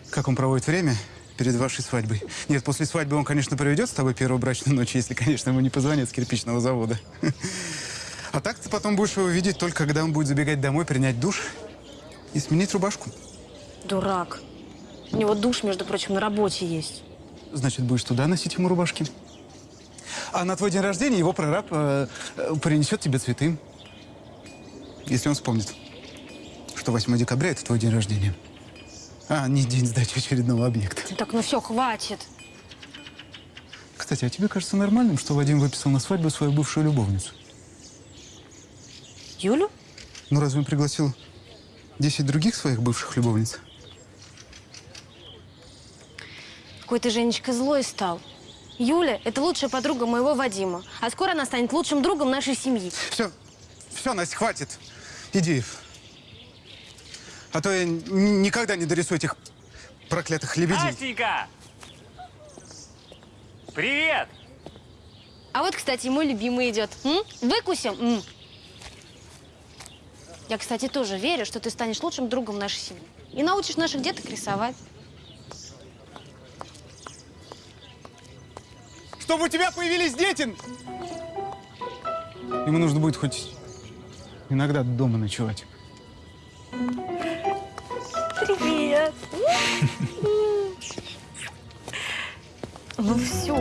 как он проводит время перед вашей свадьбой. Нет, после свадьбы он, конечно, проведет с тобой первую брачную ночь, если, конечно, ему не позвонят с кирпичного завода. А так ты потом будешь его видеть только, когда он будет забегать домой, принять душ и сменить рубашку. Дурак. У него душ, между прочим, на работе есть. Значит, будешь туда носить ему рубашки. А на твой день рождения его прораб э, э, принесет тебе цветы. Если он вспомнит, что 8 декабря – это твой день рождения. А, не день сдачи очередного объекта. Так, ну все, хватит. Кстати, а тебе кажется нормальным, что Вадим выписал на свадьбу свою бывшую любовницу? Юлю? Ну, разве он пригласил 10 других своих бывших любовниц? Какой ты, Женечка, злой стал. Юля – это лучшая подруга моего Вадима. А скоро она станет лучшим другом нашей семьи. Все, все, Настя, хватит. Иди. А то я никогда не дорисую этих проклятых лебедей. Настенька! Привет! А вот, кстати, мой любимый идет. М? Выкусим? М. Я, кстати, тоже верю, что ты станешь лучшим другом нашей семьи. И научишь наших деток рисовать. Чтобы у тебя появились дети! Ему нужно будет хоть иногда дома ночевать. Привет. Ну все,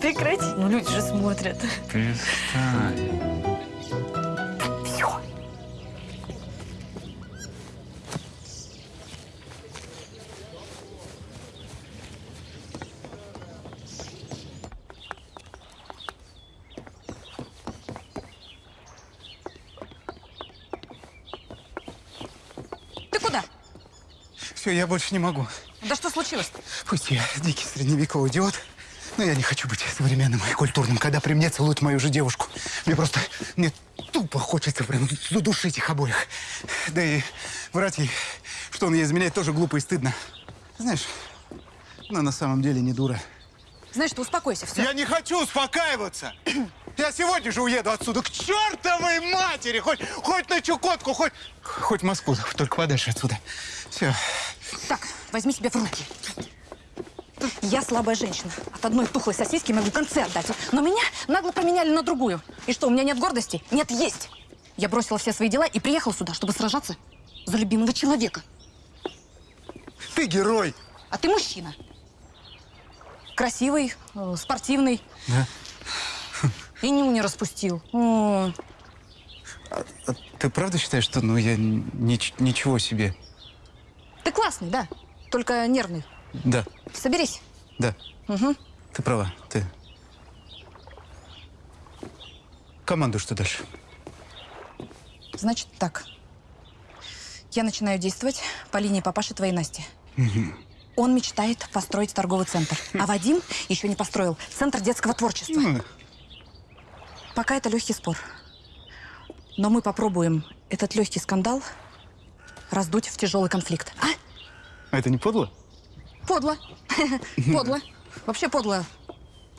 прекрати. Ну люди же смотрят. Перестань. Все, я больше не могу. Да что случилось? Пусть я дикий средневековый идиот, но я не хочу быть современным и культурным, когда при мне целуют мою же девушку. Мне просто, мне тупо хочется прям задушить их обоих. Да и врать ей, что он ей изменяет, тоже глупо и стыдно. Знаешь, она на самом деле не дура. Знаешь, ты успокойся, все. Я не хочу успокаиваться! Я сегодня же уеду отсюда к чертовой матери! Хоть, хоть на Чукотку, хоть, хоть в Москву, только подальше отсюда. Все. Так, возьми себя в руки. Я слабая женщина. От одной тухлой сосиски могу концерт дать. Но меня нагло поменяли на другую. И что, у меня нет гордости? Нет, есть. Я бросила все свои дела и приехала сюда, чтобы сражаться за любимого человека. Ты герой! А ты мужчина. Красивый, э, спортивный. Да? И ню не распустил. О, А ты правда считаешь, что ну я нич- ничего себе? Ты классный, да. Только нервный. Да, Соберись. да, Угу. ты права. Ты. Команду что дальше? Значит так. Я начинаю действовать по линии папаши твоей Насти. Мгм. Он мечтает построить торговый центр. А Вадим еще не построил центр детского творчества. Пока это легкий спор. Но мы попробуем этот легкий скандал раздуть в тяжелый конфликт. А? А это не подло? Подло. Подло. Вообще подло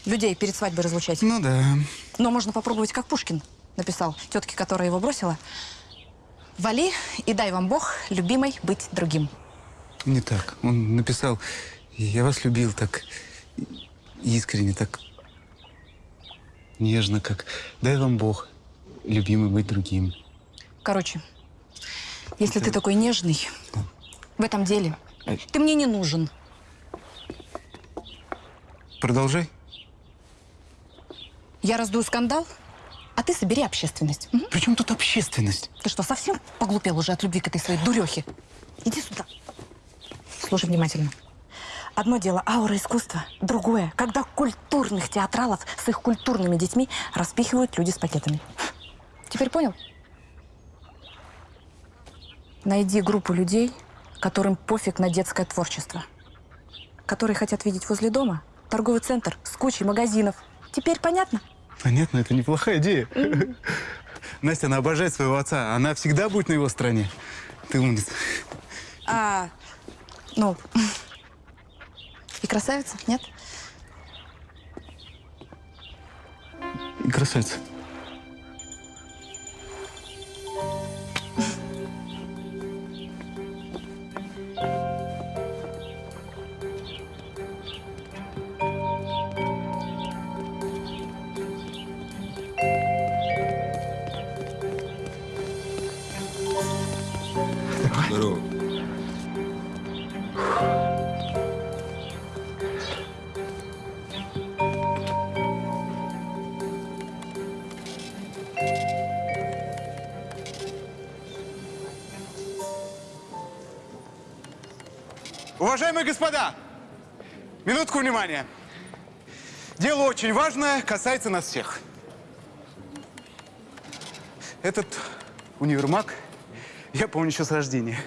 людей перед свадьбой разлучать. Ну да. Но можно попробовать, как Пушкин написал тетке, которая его бросила. Вали и дай вам Бог, любимой, быть другим. Не так. Он написал, я вас любил так искренне, так нежно, как дай вам Бог, любимый, быть другим. Короче, если ты такой нежный в этом деле, ты мне не нужен. Продолжай. Я раздую скандал, а ты собери общественность. Мгм. При чем тут общественность? Ты что, совсем поглупел уже от любви к этой своей дурехе? Иди сюда. Слушай внимательно. Одно дело аура искусства, другое, когда культурных театралов с их культурными детьми распихивают люди с пакетами. Теперь понял? Найди группу людей, которым пофиг на детское творчество. Которые хотят видеть возле дома торговый центр с кучей магазинов. Теперь понятно? Понятно, это неплохая идея. Настя, она обожает своего отца. Она всегда будет на его стороне. Ты умница. А, ну, и красавица, нет? И красавица. Уважаемые господа, минутку внимания. Дело очень важное, касается нас всех. Этот универмаг я помню еще с рождения.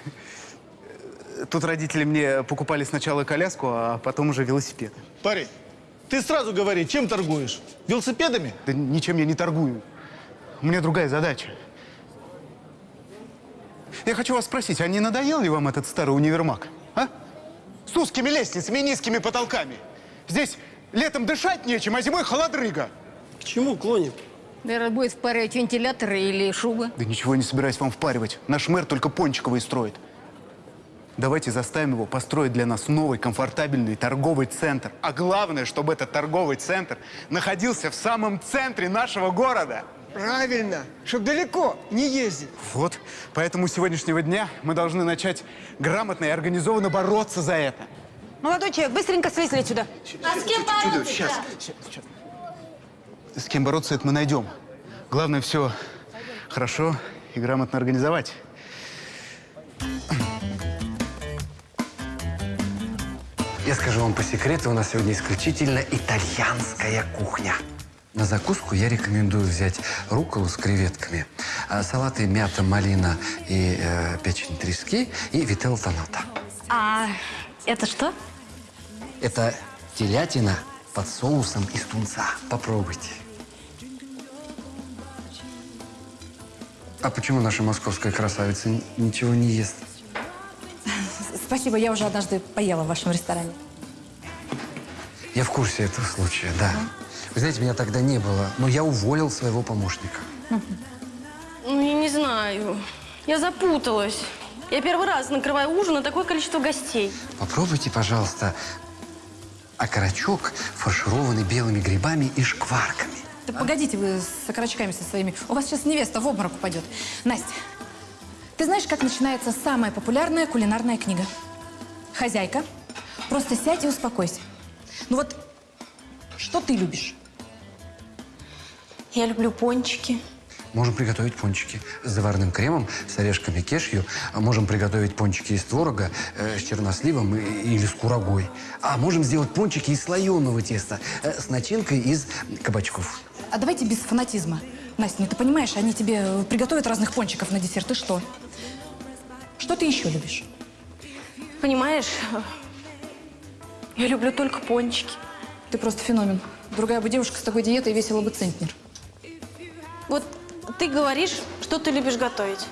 Тут родители мне покупали сначала коляску, а потом уже велосипед. Парень, ты сразу говори, чем торгуешь? Велосипедами? Да ничем я не торгую. У меня другая задача. Я хочу вас спросить, а не надоел ли вам этот старый универмаг? А? С узкими лестницами и низкими потолками. Здесь летом дышать нечем, а зимой холодрыга. К чему клонит? Наверное, будет впаривать вентиляторы или шубы. Да ничего не собираюсь вам впаривать. Наш мэр только Пончиковый строит. Давайте заставим его построить для нас новый комфортабельный торговый центр. А главное, чтобы этот торговый центр находился в самом центре нашего города. Правильно, чтобы далеко не ездить. Вот. Поэтому с сегодняшнего дня мы должны начать грамотно и организованно бороться за это. Молодой человек, быстренько слезли отсюда. А с кем бороться? Сейчас, С кем бороться, это мы найдем. Главное все хорошо и грамотно организовать. Я скажу вам по секрету, у нас сегодня исключительно итальянская кухня. На закуску я рекомендую взять рукколу с креветками, а салаты мята, малина и э, печень трески и вителл тоната. А это что? Это телятина под соусом из тунца. Попробуйте. А почему наша московская красавица ничего не ест? Спасибо, я уже однажды поела в вашем ресторане. Я в курсе этого случая, да. Вы знаете, меня тогда не было, но я уволил своего помощника. Ну, я не знаю. Я запуталась. Я первый раз накрываю ужин на такое количество гостей. Попробуйте, пожалуйста, окорочок, фаршированный белыми грибами и шкварками. Да погодите вы с окорочками со своими. У вас сейчас невеста в обморок упадет. Настя, ты знаешь, как начинается самая популярная кулинарная книга? Хозяйка. Просто сядь и успокойся. Ну вот, что ты любишь? Я люблю пончики. Можем приготовить пончики с заварным кремом, с орешками кешью. Можем приготовить пончики из творога, э, с черносливом и- или с курагой. А можем сделать пончики из слоеного теста э, с начинкой из кабачков. А давайте без фанатизма. Настя, ну ты понимаешь, они тебе приготовят разных пончиков на десерт. И что? Что ты еще любишь? Понимаешь, Я люблю только пончики. Ты просто феномен. Другая бы девушка с такой диетой весила бы центнер. Ты говоришь, что ты любишь готовить.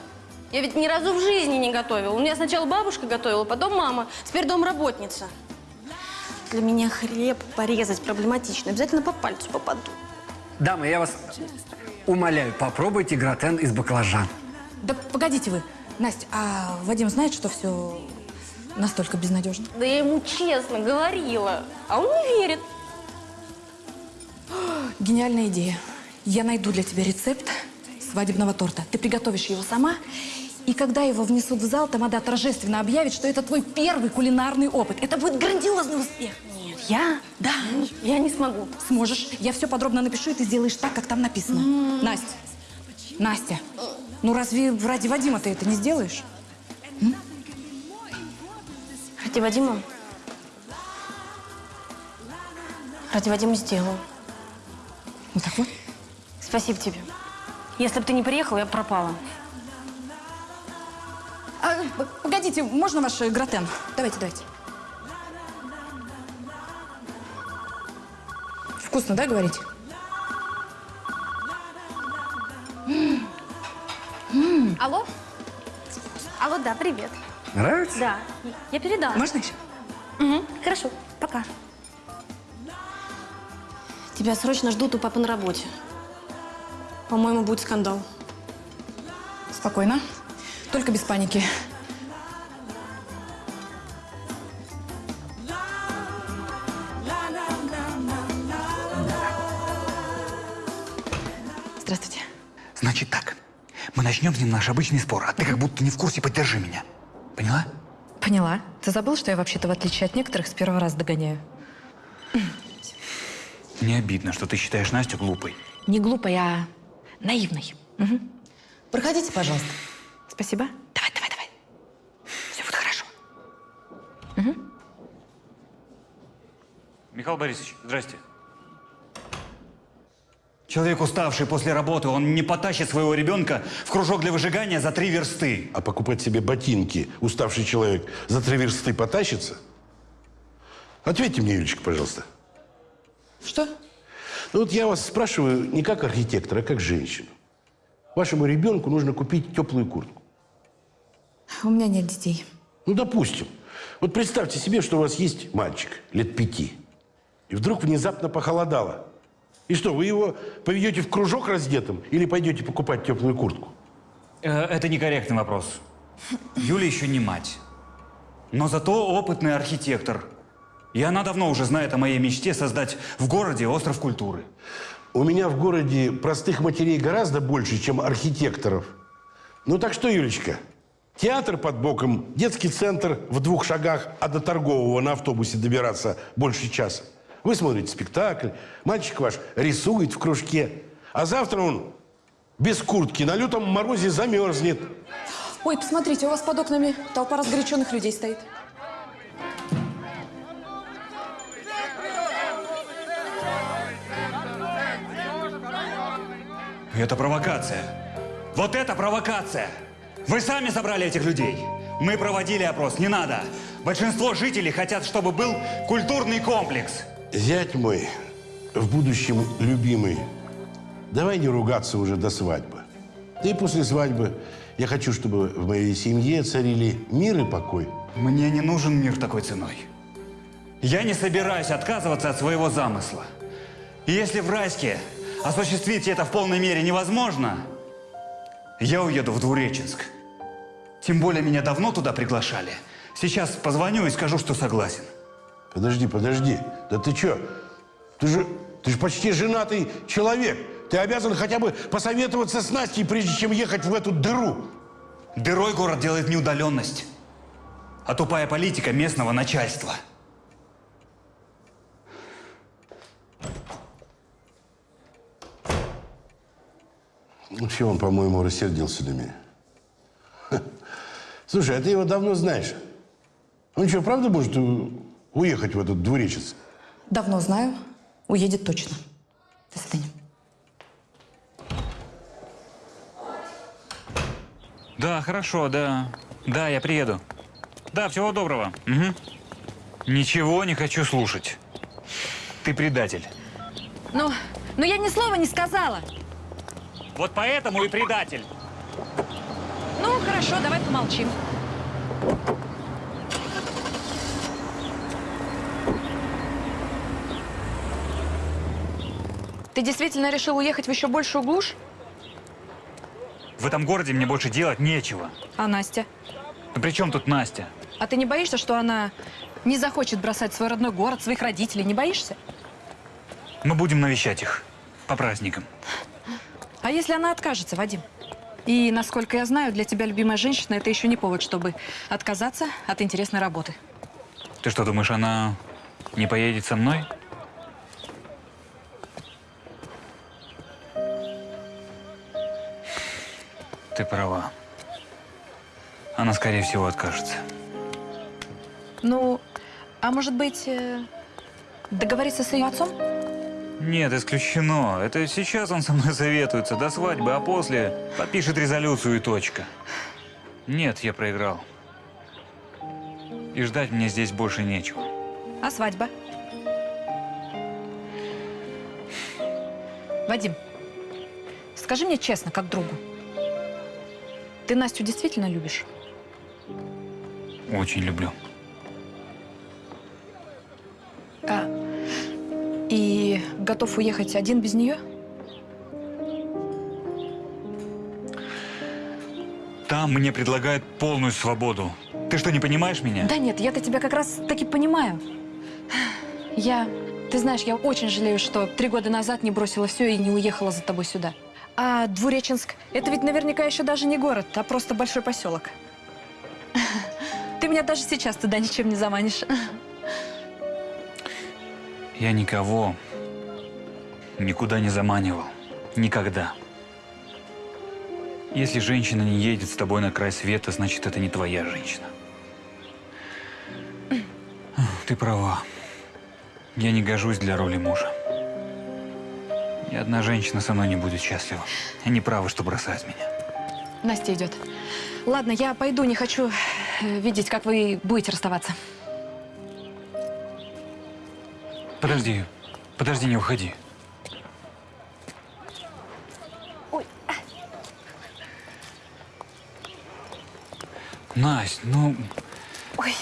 Я ведь ни разу в жизни не готовила. У меня сначала бабушка готовила, потом мама, теперь домработница. Для меня хлеб порезать проблематично. Обязательно по пальцу попаду. Дамы, я вас умоляю, попробуйте гратен из баклажан. Да погодите вы. Настя, а Вадим знает, что все настолько безнадежно? Да я ему честно говорила, а он не верит. Гениальная идея. Я найду для тебя рецепт свадебного торта. Ты приготовишь его сама, и когда его внесут в зал, тамада торжественно объявит, что это твой первый кулинарный опыт. Это будет грандиозный успех. Нет, я? Да. Я не смогу. Сможешь. Я все подробно напишу, и ты сделаешь так, как там написано. Настя, Настя, ну разве ради Вадима ты это не сделаешь? Ради Вадима? Ради Вадима сделаю. Ну так вот. Спасибо тебе. Если бы ты не приехал, я бы пропала. А, погодите, можно ваш э, гратен? Давайте, давайте. Вкусно, да, говорите? Алло? Алло, да, привет. Нравится? Да, я передала. Можно еще? Угу, хорошо, пока. Тебя срочно ждут у папы на работе. По-моему, будет скандал. Спокойно. Только без паники. Здравствуйте. Значит так, мы начнем с ним наш обычный спор, а ты как будто не в курсе, поддержи меня. Поняла? Поняла. Ты забыл, что я вообще-то, в отличие от некоторых, с первого раза догоняю? Мне обидно, что ты считаешь Настю глупой. Не глупой, а наивной. Проходите, пожалуйста. Спасибо. Давай, давай, давай. Все будет хорошо. Михаил Борисович, здрасте. Человек, уставший после работы, он не потащит своего ребенка в кружок для выжигания за три версты. А покупать себе ботинки уставший человек за три версты потащится? Ответьте мне, Юлечка, пожалуйста. Что? Ну вот я вас спрашиваю не как архитектора, а как женщину. Вашему ребенку нужно купить теплую куртку. У меня нет детей. Ну, допустим. Вот представьте себе, что у вас есть мальчик лет пяти. И вдруг внезапно похолодало. И что, вы его поведете в кружок раздетым или пойдете покупать теплую куртку? Э, Это некорректный вопрос. Юля еще не мать. Но зато опытный архитектор. И она давно уже знает о моей мечте создать в городе остров культуры. У меня в городе простых матерей гораздо больше, чем архитекторов. Ну так что, Юлечка, театр под боком, детский центр в двух шагах, а до торгового на автобусе добираться больше часа. Вы смотрите спектакль, мальчик ваш рисует в кружке, а завтра он без куртки на лютом морозе замерзнет. Ой, посмотрите, у вас под окнами толпа разгоряченных людей стоит. Это провокация. Вот это провокация! Вы сами собрали этих людей. Мы проводили опрос, не надо. Большинство жителей хотят, чтобы был культурный комплекс. Зять мой, в будущем любимый, давай не ругаться уже до свадьбы. Да и после свадьбы я хочу, чтобы в моей семье царили мир и покой. Мне не нужен мир такой ценой. Я не собираюсь отказываться от своего замысла. И если в Райске осуществить это в полной мере невозможно, я уеду в Двуреченск. Тем более меня давно туда приглашали. Сейчас позвоню и скажу, что согласен. Подожди, подожди. Да ты что? Ты же, ты же почти женатый человек. Ты обязан хотя бы посоветоваться с Настей, прежде чем ехать в эту дыру. Дырой город делает неудаленность, а тупая политика местного начальства. Вообще он, по-моему, рассердился на меня. Ха. Слушай, а ты его давно знаешь? Он что, правда может уехать в этот двуречец? Давно знаю. Уедет точно. До свидания. Да, хорошо, да. Да, я приеду. Да, всего доброго. Мгм. Ничего не хочу слушать. Ты предатель. Ну, ну я ни слова не сказала. Вот поэтому и предатель. Ну, хорошо, давай помолчим. Ты действительно решил уехать в еще большую глушь? В этом городе мне больше делать нечего. А Настя? Ну при чем тут Настя? А ты не боишься, что она не захочет бросать свой родной город, своих родителей? Не боишься? Мы будем навещать их по праздникам. А если она откажется, Вадим? И, насколько я знаю, для тебя любимая женщина – это еще не повод, чтобы отказаться от интересной работы. Ты что, думаешь, она не поедет со мной? Ты права. Она, скорее всего, откажется. Ну, а может быть, э, договориться с ее отцом? Нет, исключено. Это сейчас он со мной советуется до свадьбы, а после подпишет резолюцию и точка. Нет, я проиграл. И ждать мне здесь больше нечего. А свадьба? Вадим, скажи мне честно, как другу. Ты Настю действительно любишь? Очень люблю. Готов уехать один без нее? Там мне предлагают полную свободу. Ты что, не понимаешь меня? Да нет, я-то тебя как раз таки понимаю. Я, ты знаешь, я очень жалею, что три года назад не бросила все и не уехала за тобой сюда. А Двуреченск, это ведь наверняка еще даже не город, а просто большой поселок. Ты меня даже сейчас туда ничем не заманишь. Я никого никуда не заманивал. Никогда. Если женщина не едет с тобой на край света, значит, это не твоя женщина. Ты права. Я не гожусь для роли мужа. Ни одна женщина со мной не будет счастлива. Они правы, что бросают меня. Настя идет. Ладно, я пойду, не хочу э, видеть, как вы будете расставаться. Подожди. Подожди, не уходи. Насть, ну... Ой.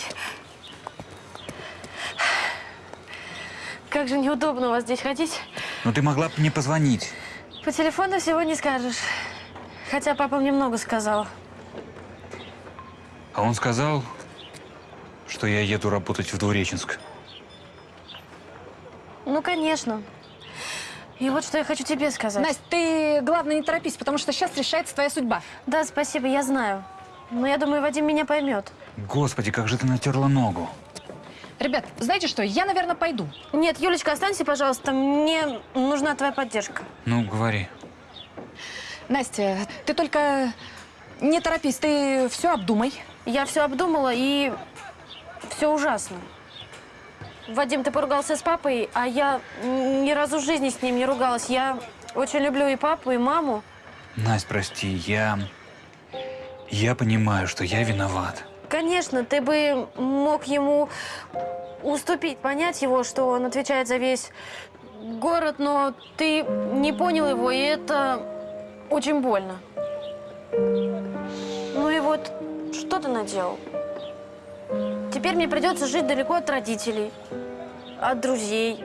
Как же неудобно у вас здесь ходить. Ну ты могла бы мне позвонить. По телефону всего не скажешь. Хотя папа мне много сказал. А он сказал, что я еду работать в Двуреченск. Ну, конечно. И вот что я хочу тебе сказать. Настя, ты, главное, не торопись, потому что сейчас решается твоя судьба. Да, спасибо, я знаю. Но я думаю, Вадим меня поймет. Господи, как же ты натерла ногу. Ребят, знаете что, я, наверное, пойду. Нет, Юлечка, останься, пожалуйста. Мне нужна твоя поддержка. Ну, говори. Настя, ты только не торопись, ты все обдумай. Я все обдумала, и все ужасно. Вадим, ты поругался с папой, а я ни разу в жизни с ним не ругалась. Я очень люблю и папу, и маму. Настя, прости, я... Я понимаю, что я виноват. Конечно, ты бы мог ему уступить, понять его, что он отвечает за весь город, но ты не понял его, и это очень больно. Ну и вот, что ты наделал? Теперь мне придется жить далеко от родителей, от друзей.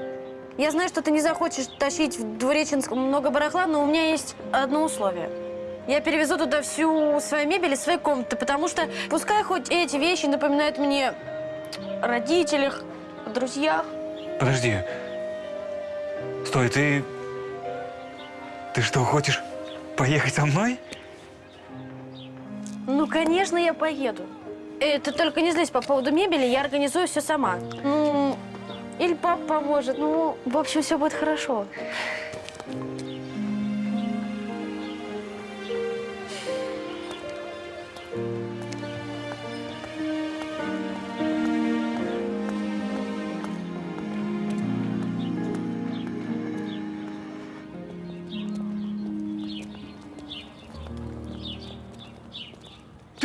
Я знаю, что ты не захочешь тащить в Двуреченск много барахла, но у меня есть одно условие. Я перевезу туда всю свою мебель и свои комнаты, потому что пускай хоть эти вещи напоминают мне о родителях, о друзьях. Подожди. Стой, ты... Ты что, хочешь поехать со мной? Ну, конечно, я поеду. Э, ты только не злись по поводу мебели, я организую все сама. Ну, или папа поможет. Ну, в общем, все будет хорошо.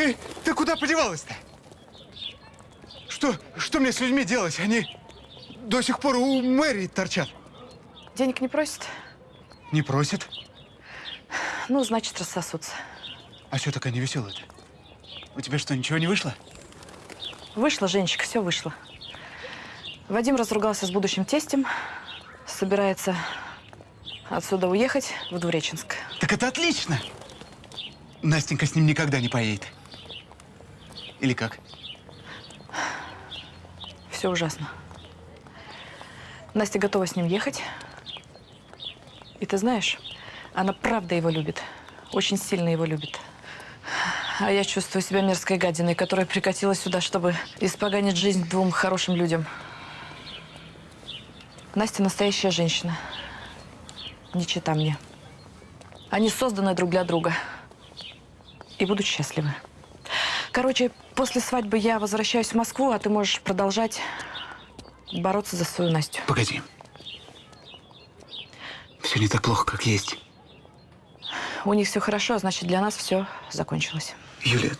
Ты, ты куда подевалась-то? что, что мне с людьми делать? Они до сих пор у мэрии торчат. Денег не просит? Не просят. Ну, значит, рассосутся. А что такая невеселая-то? У тебя что, ничего не вышло? Вышло, Женечка, все вышло. Вадим разругался с будущим тестем, собирается отсюда уехать в Двуреченск. Так это отлично! Настенька с ним никогда не поедет. Или как? Все ужасно. Настя готова с ним ехать. И ты знаешь, она правда его любит. Очень сильно его любит. А я чувствую себя мерзкой гадиной, которая прикатила сюда, чтобы испоганить жизнь двум хорошим людям. Настя настоящая женщина. Не чита мне. Они созданы друг для друга. И будут счастливы. Короче, после свадьбы я возвращаюсь в Москву, а ты можешь продолжать бороться за свою Настю. Погоди. Все не так плохо, как есть. У них все хорошо, а значит, для нас все закончилось. Юля,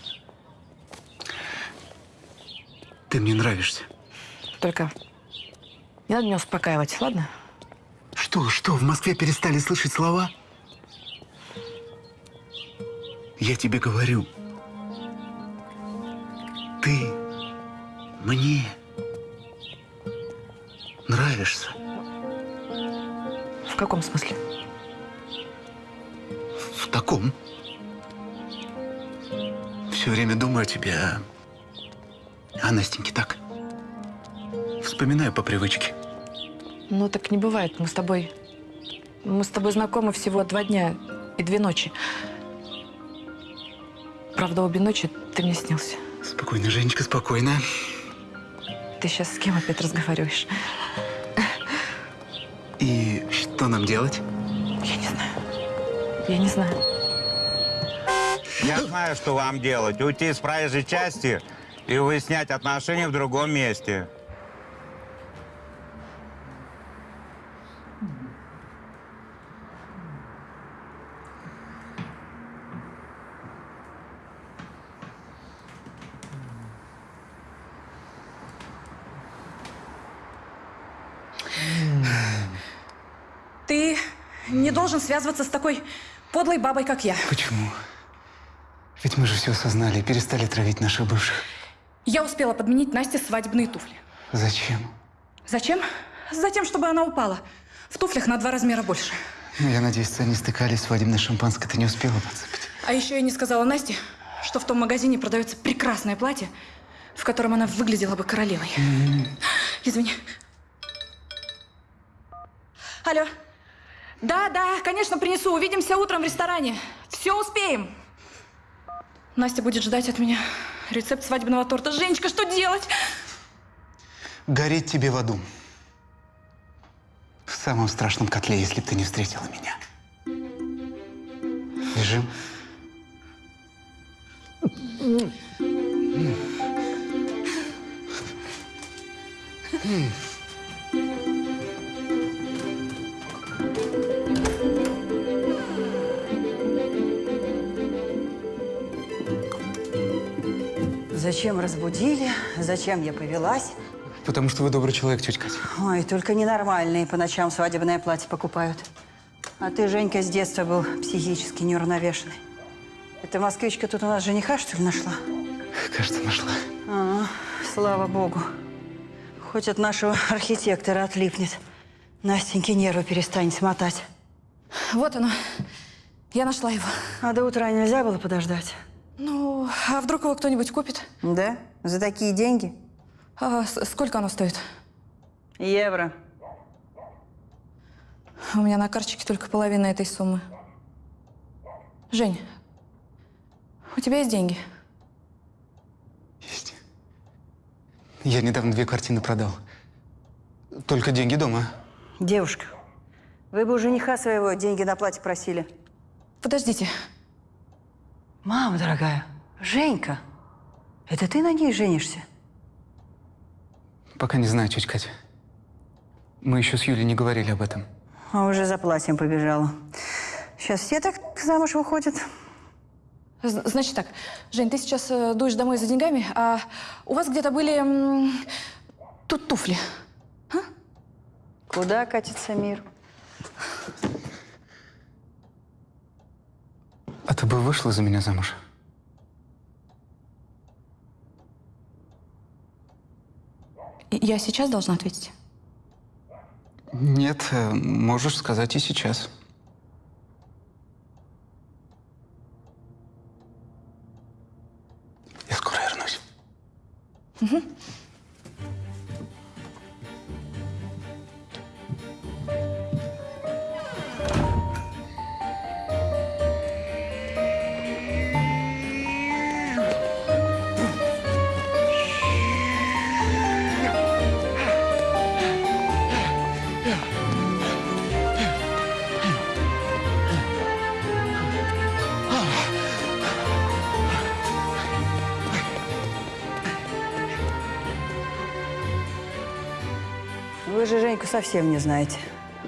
ты мне нравишься. Только не надо меня успокаивать, ладно? Что, что, в Москве перестали слышать слова? Я тебе говорю. Ты мне нравишься. В каком смысле? В таком. Все время думаю о тебе, а... А Настеньке так. Вспоминаю по привычке. Ну, так не бывает. Мы с тобой... Мы с тобой знакомы всего два дня и две ночи. Правда, обе ночи ты мне снился. Спокойно, Женечка, спокойно. Ты сейчас с кем опять разговариваешь? И что нам делать? Я не знаю. Я не знаю. Я знаю, что вам делать. Уйти из проезжей части и выяснять отношения в другом месте. Ты не должен связываться с такой подлой бабой, как я. Почему? Ведь мы же все осознали и перестали травить наших бывших. Я успела подменить Насте свадебные туфли. Зачем? Зачем? Затем, чтобы она упала. В туфлях на два размера больше. Ну, я надеюсь, они стыкались, свадебное шампанское ты не успела подсыпать. А еще я не сказала Насте, что в том магазине продается прекрасное платье, в котором она выглядела бы королевой. Извини. Алло. Да, да, конечно, принесу. Увидимся утром в ресторане. Все успеем. Настя будет ждать от меня рецепт свадебного торта. Женечка, что делать? Гореть тебе в аду. В самом страшном котле, если б ты не встретила меня. Лежим. Зачем разбудили? Зачем я повелась? Потому что вы добрый человек, тетя Катя. Ой, только ненормальные по ночам свадебное платье покупают. А ты, Женька, с детства был психически неуравновешенный. Эта москвичка тут у нас жениха, что ли, нашла? Кажется, нашла. А, слава богу. Хоть от нашего архитектора отлипнет. Настеньке нервы перестанет смотать. Вот оно. Я нашла его. А до утра нельзя было подождать? Ну, а вдруг его кто-нибудь купит? Да? За такие деньги? А сколько оно стоит? Евро. У меня на карточке только половина этой суммы. Жень, у тебя есть деньги? Я недавно две картины продал. Только деньги дома. Девушка, вы бы у жениха своего деньги на платье просили. Подождите. Мама дорогая, Женька, это ты на ней женишься? Пока не знаю, тетя Катя. Мы еще с Юлей не говорили об этом. А уже за платьем побежала. Сейчас все так замуж выходят. З- Значит так, Жень, ты сейчас э, дуешь домой за деньгами, а у вас где-то были м, тут туфли. Куда катится мир? А ты бы вышла за меня замуж? Я сейчас должна ответить? Нет, э, можешь сказать и сейчас. Я скоро вернусь. Мгм. Совсем не знаете.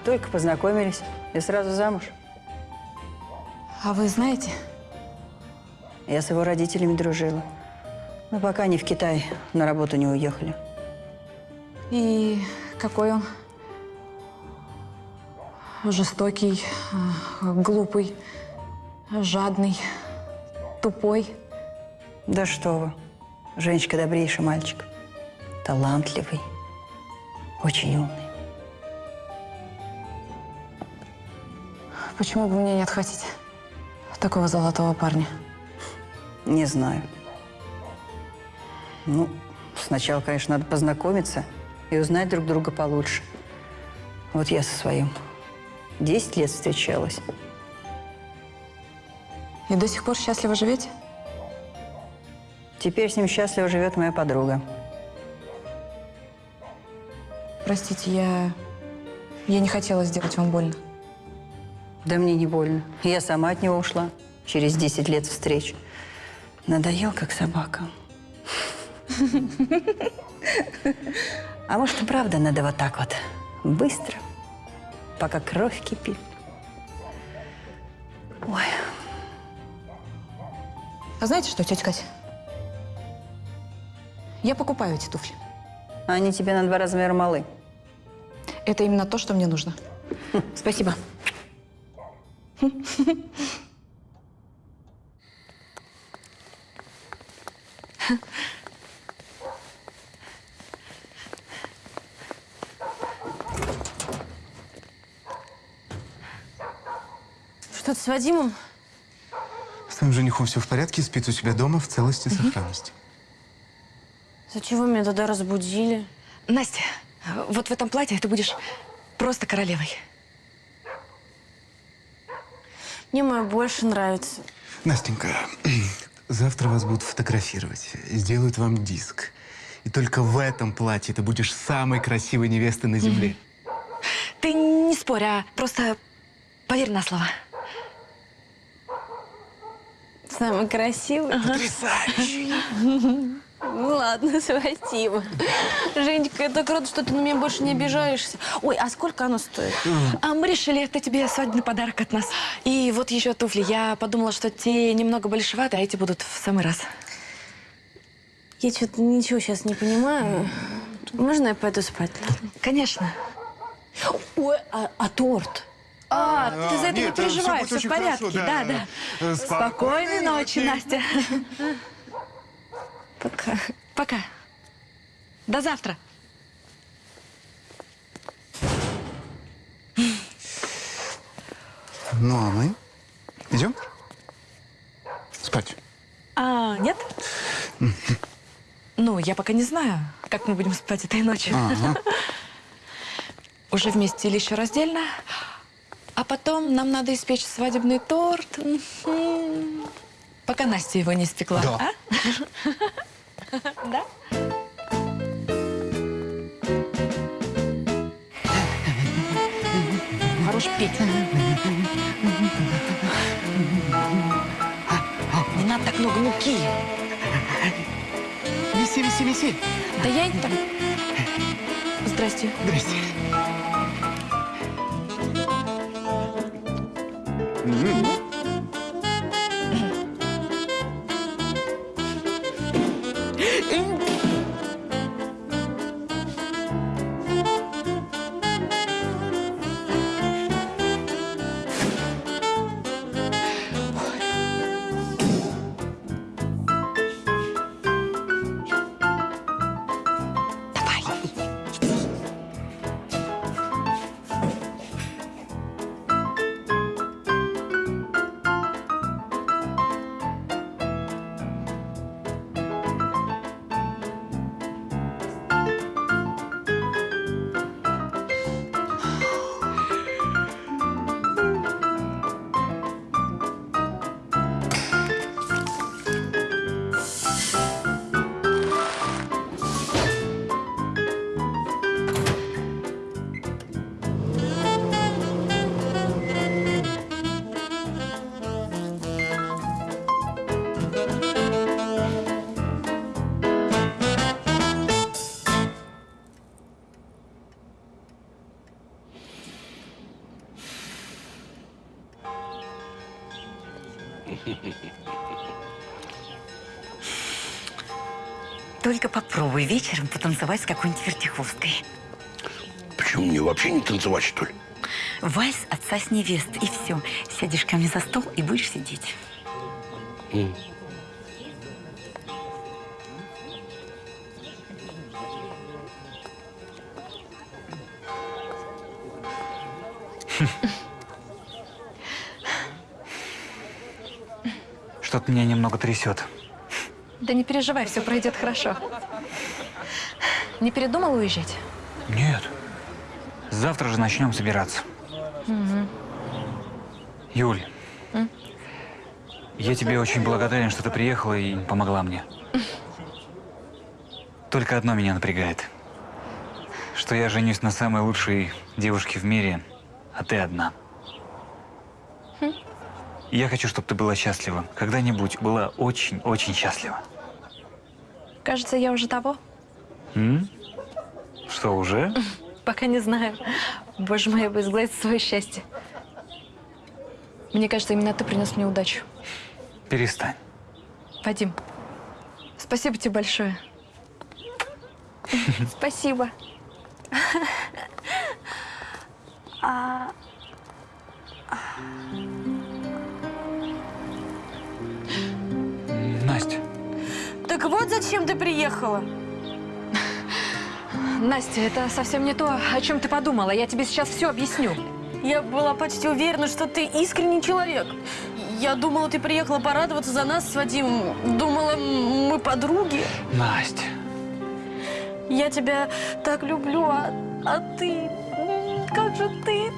Только познакомились и сразу замуж. А вы знаете? Я с его родителями дружила. Но пока они в Китай на работу не уехали. И какой он? Жестокий, э, глупый, жадный, тупой. Да что вы. Женечка добрейший мальчик. Талантливый. Очень умный. Почему бы мне не отхватить такого золотого парня? Не знаю. Ну, сначала, конечно, надо познакомиться и узнать друг друга получше. Вот я со своим 10 лет встречалась. И до сих пор счастливо живете? Теперь с ним счастливо живет моя подруга. Простите, я... Я не хотела сделать вам больно. Да мне не больно. Я сама от него ушла через 10 лет встреч. Надоел, как собака. А может, и правда надо вот так вот, быстро, пока кровь кипит. Ой, А знаете что, тетя Катя? Я покупаю эти туфли. они тебе на два размера малы. Это именно то, что мне нужно. Спасибо. Что-то с Вадимом? С твоим женихом все в порядке, спит у себя дома в целости и сохранности. Зачем вы меня тогда разбудили? Настя, вот в этом платье ты будешь просто королевой. Мне мое больше нравится. Настенька, завтра вас будут фотографировать, сделают вам диск. И только в этом платье ты будешь самой красивой невестой на земле. Ты не спорь, а просто поверь на слово. Самый красивый. Потрясающий. Ну ладно, спасибо. Женечка, это круто, что ты на меня больше не обижаешься. Ой, а сколько оно стоит? А мы решили, это тебе свадебный подарок от нас. И вот еще туфли. Я подумала, что те немного большеваты, а эти будут в самый раз. Я что-то ничего сейчас не понимаю. Можно я пойду спать? Конечно. Ой, а, а торт? А, ты за это не нет, всё переживай, будет все в порядке. хорошо, да, да. да. Э, Спокойной ночи, Настя. Пока. Пока. До завтра. Ну, а мы идем? Спать. А, нет? Ну, я пока не знаю, как мы будем спать этой ночью. Ага. Уже вместе или еще раздельно. А потом нам надо испечь свадебный торт. Пока Настя его не испекла. Да. а? Да? Хорош петь. Не надо так много муки. Виси, виси, виси. Да я и так. Здрасте. Здрасте. Только попробуй вечером потанцевать с какой-нибудь вертихвосткой. Почему мне вообще не танцевать, что ли? Вальс отца с невестой, и все. Сядешь ко мне за стол и будешь сидеть. М. Что-то меня немного трясет. Да не переживай, все пройдет хорошо. Не передумал уезжать? Нет. Завтра же начнем собираться. Мгм. Юль, М? я тебе очень благодарен, что ты приехала и помогла мне. Только одно меня напрягает. Что я женюсь на самой лучшей девушке в мире, а ты одна. Хм. Я хочу, чтобы ты была счастлива. Когда-нибудь была очень-очень счастлива. Кажется, я уже того. М? Что, уже? Пока не знаю. Боже мой, я бы изгладить свое счастье. Мне кажется, именно ты принес мне удачу. Перестань. Вадим, спасибо тебе большое. Спасибо. А, Настя. Так вот зачем ты приехала? Настя, это совсем не то, о чем ты подумала. Я тебе сейчас все объясню. Я была почти уверена, что ты искренний человек. Я думала, ты приехала порадоваться за нас с Вадимом. Думала, мы подруги. Настя. Я тебя так люблю, а, а ты... Как же ты...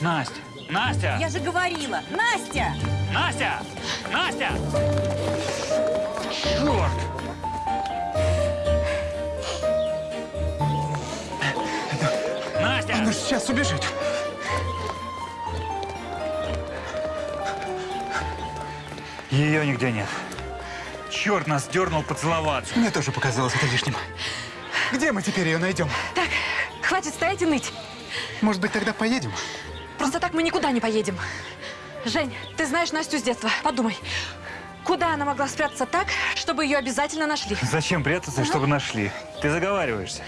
Настя. Настя. Я же говорила, Настя! Настя! Настя! Черт! Настя! Она сейчас убежит. Ее нигде нет. Черт нас дернул поцеловаться. Мне тоже показалось это лишним. Где мы теперь ее найдем? Так, хватит стоять и ныть. Может быть, тогда поедем? Просто так мы никуда не поедем. Жень, ты знаешь Настю с детства. Подумай, куда она могла спрятаться так, чтобы ее обязательно нашли? Зачем прятаться, чтобы нашли? Ты заговариваешься.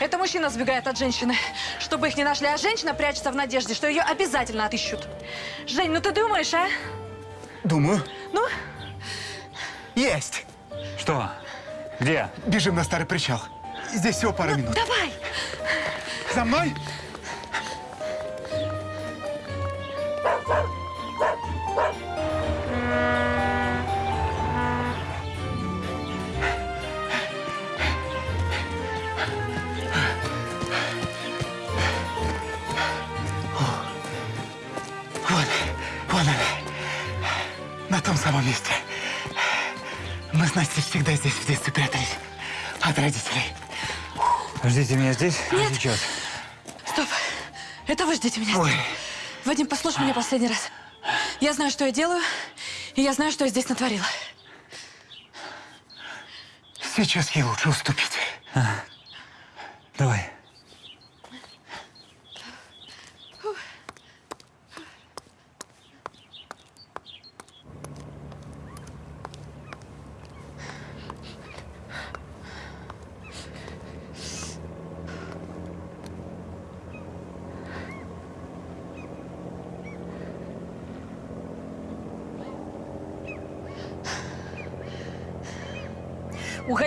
Это мужчина сбегает от женщины, чтобы их не нашли, а женщина прячется в надежде, что ее обязательно отыщут. Жень, ну ты думаешь, а? Думаю. Ну? Есть. Что? Где? Бежим на старый причал. Здесь всего пара минут. Давай! За мной? Самом месте. Мы с Настей всегда здесь в детстве прятались. От родителей. Ждите меня здесь, а Нет. сейчас. Стоп! Это вы ждите меня Ой. здесь. Вадим, послушай меня последний раз. Я знаю, что я делаю, и я знаю, что я здесь натворила. Сейчас ей лучше уступить. Давай.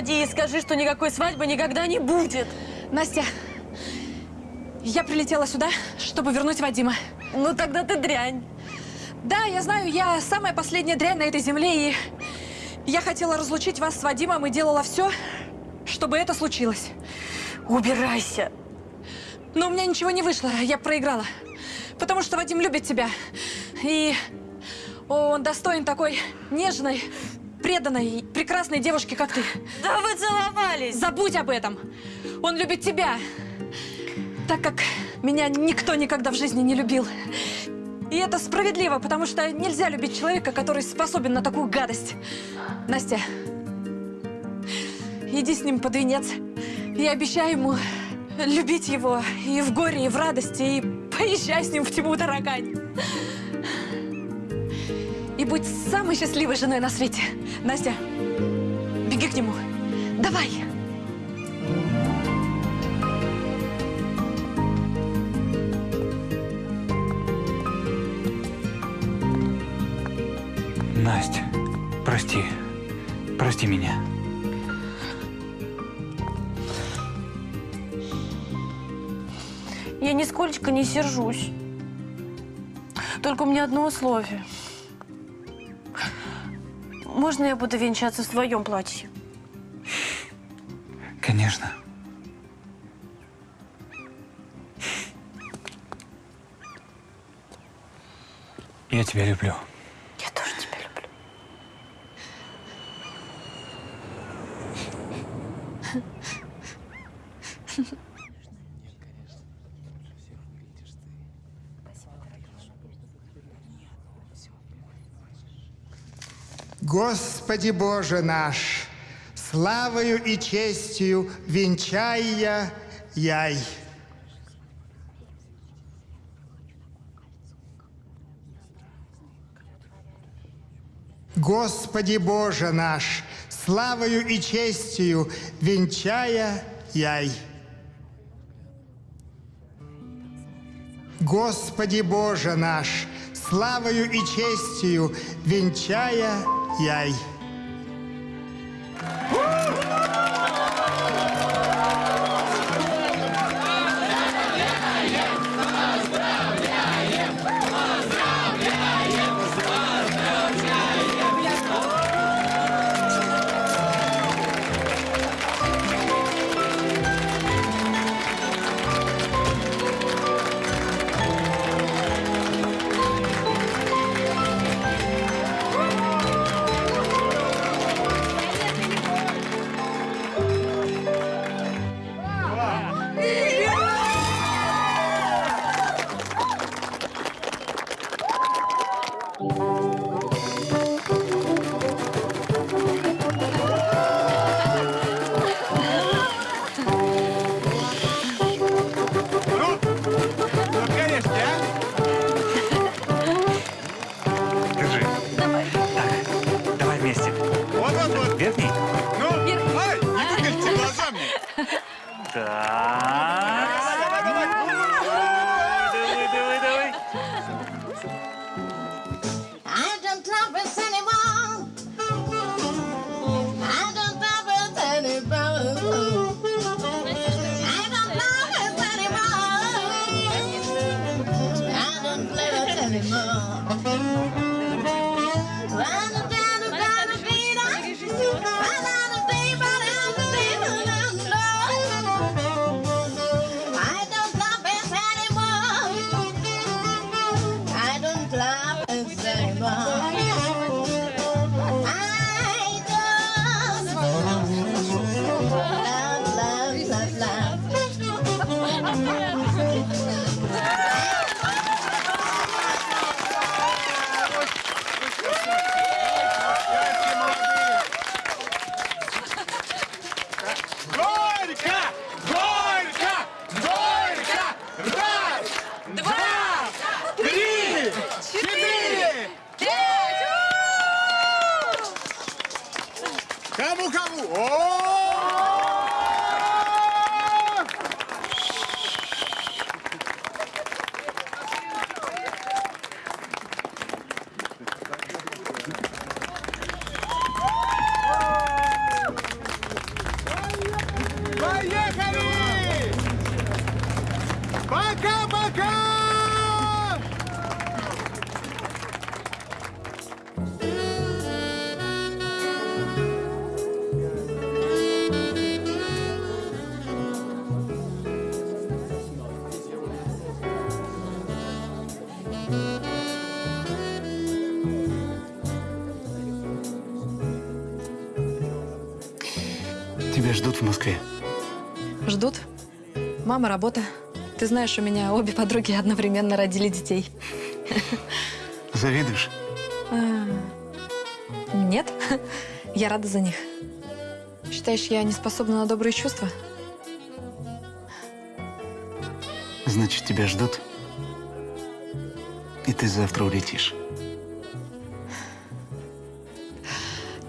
Уходи и скажи, что никакой свадьбы никогда не будет. Настя, я прилетела сюда, чтобы вернуть Вадима. Ну тогда ты дрянь. Да, я знаю, я самая последняя дрянь на этой земле, и я хотела разлучить вас с Вадимом и делала все, чтобы это случилось. Убирайся. Но у меня ничего не вышло, я проиграла. Потому что Вадим любит тебя. И он достоин такой нежной, преданной, прекрасной девушки, как ты. Да вы целовались! Забудь об этом. Он любит тебя. Так как меня никто никогда в жизни не любил. И это справедливо, потому что нельзя любить человека, который способен на такую гадость. Настя, иди с ним под венец. Я обещаю ему любить его и в горе, и в радости, и поезжай с ним в тьму, таракань. И будь самой счастливой женой на свете. Настя, беги к нему. Давай. Настя, прости. Прости меня. Я нисколько не сержусь. Только у меня одно условие. Можно я буду венчаться в своем платье? Конечно. Я тебя люблю. Господи Боже наш, славою и честью венчая яй. Господи Боже наш, славою и честью венчая яй. Господи Боже наш, славою и честью венчая яй. Мама, работа. Ты знаешь, у меня обе подруги одновременно родили детей. Завидуешь? А, Нет, я рада за них. Считаешь, я не способна на добрые чувства? Значит, тебя ждут. И ты завтра улетишь.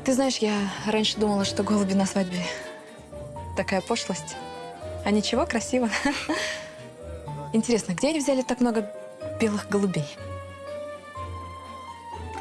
Ты знаешь, я раньше думала, что голуби на свадьбе такая пошлость. А ничего, красиво. Интересно, где они взяли так много белых голубей?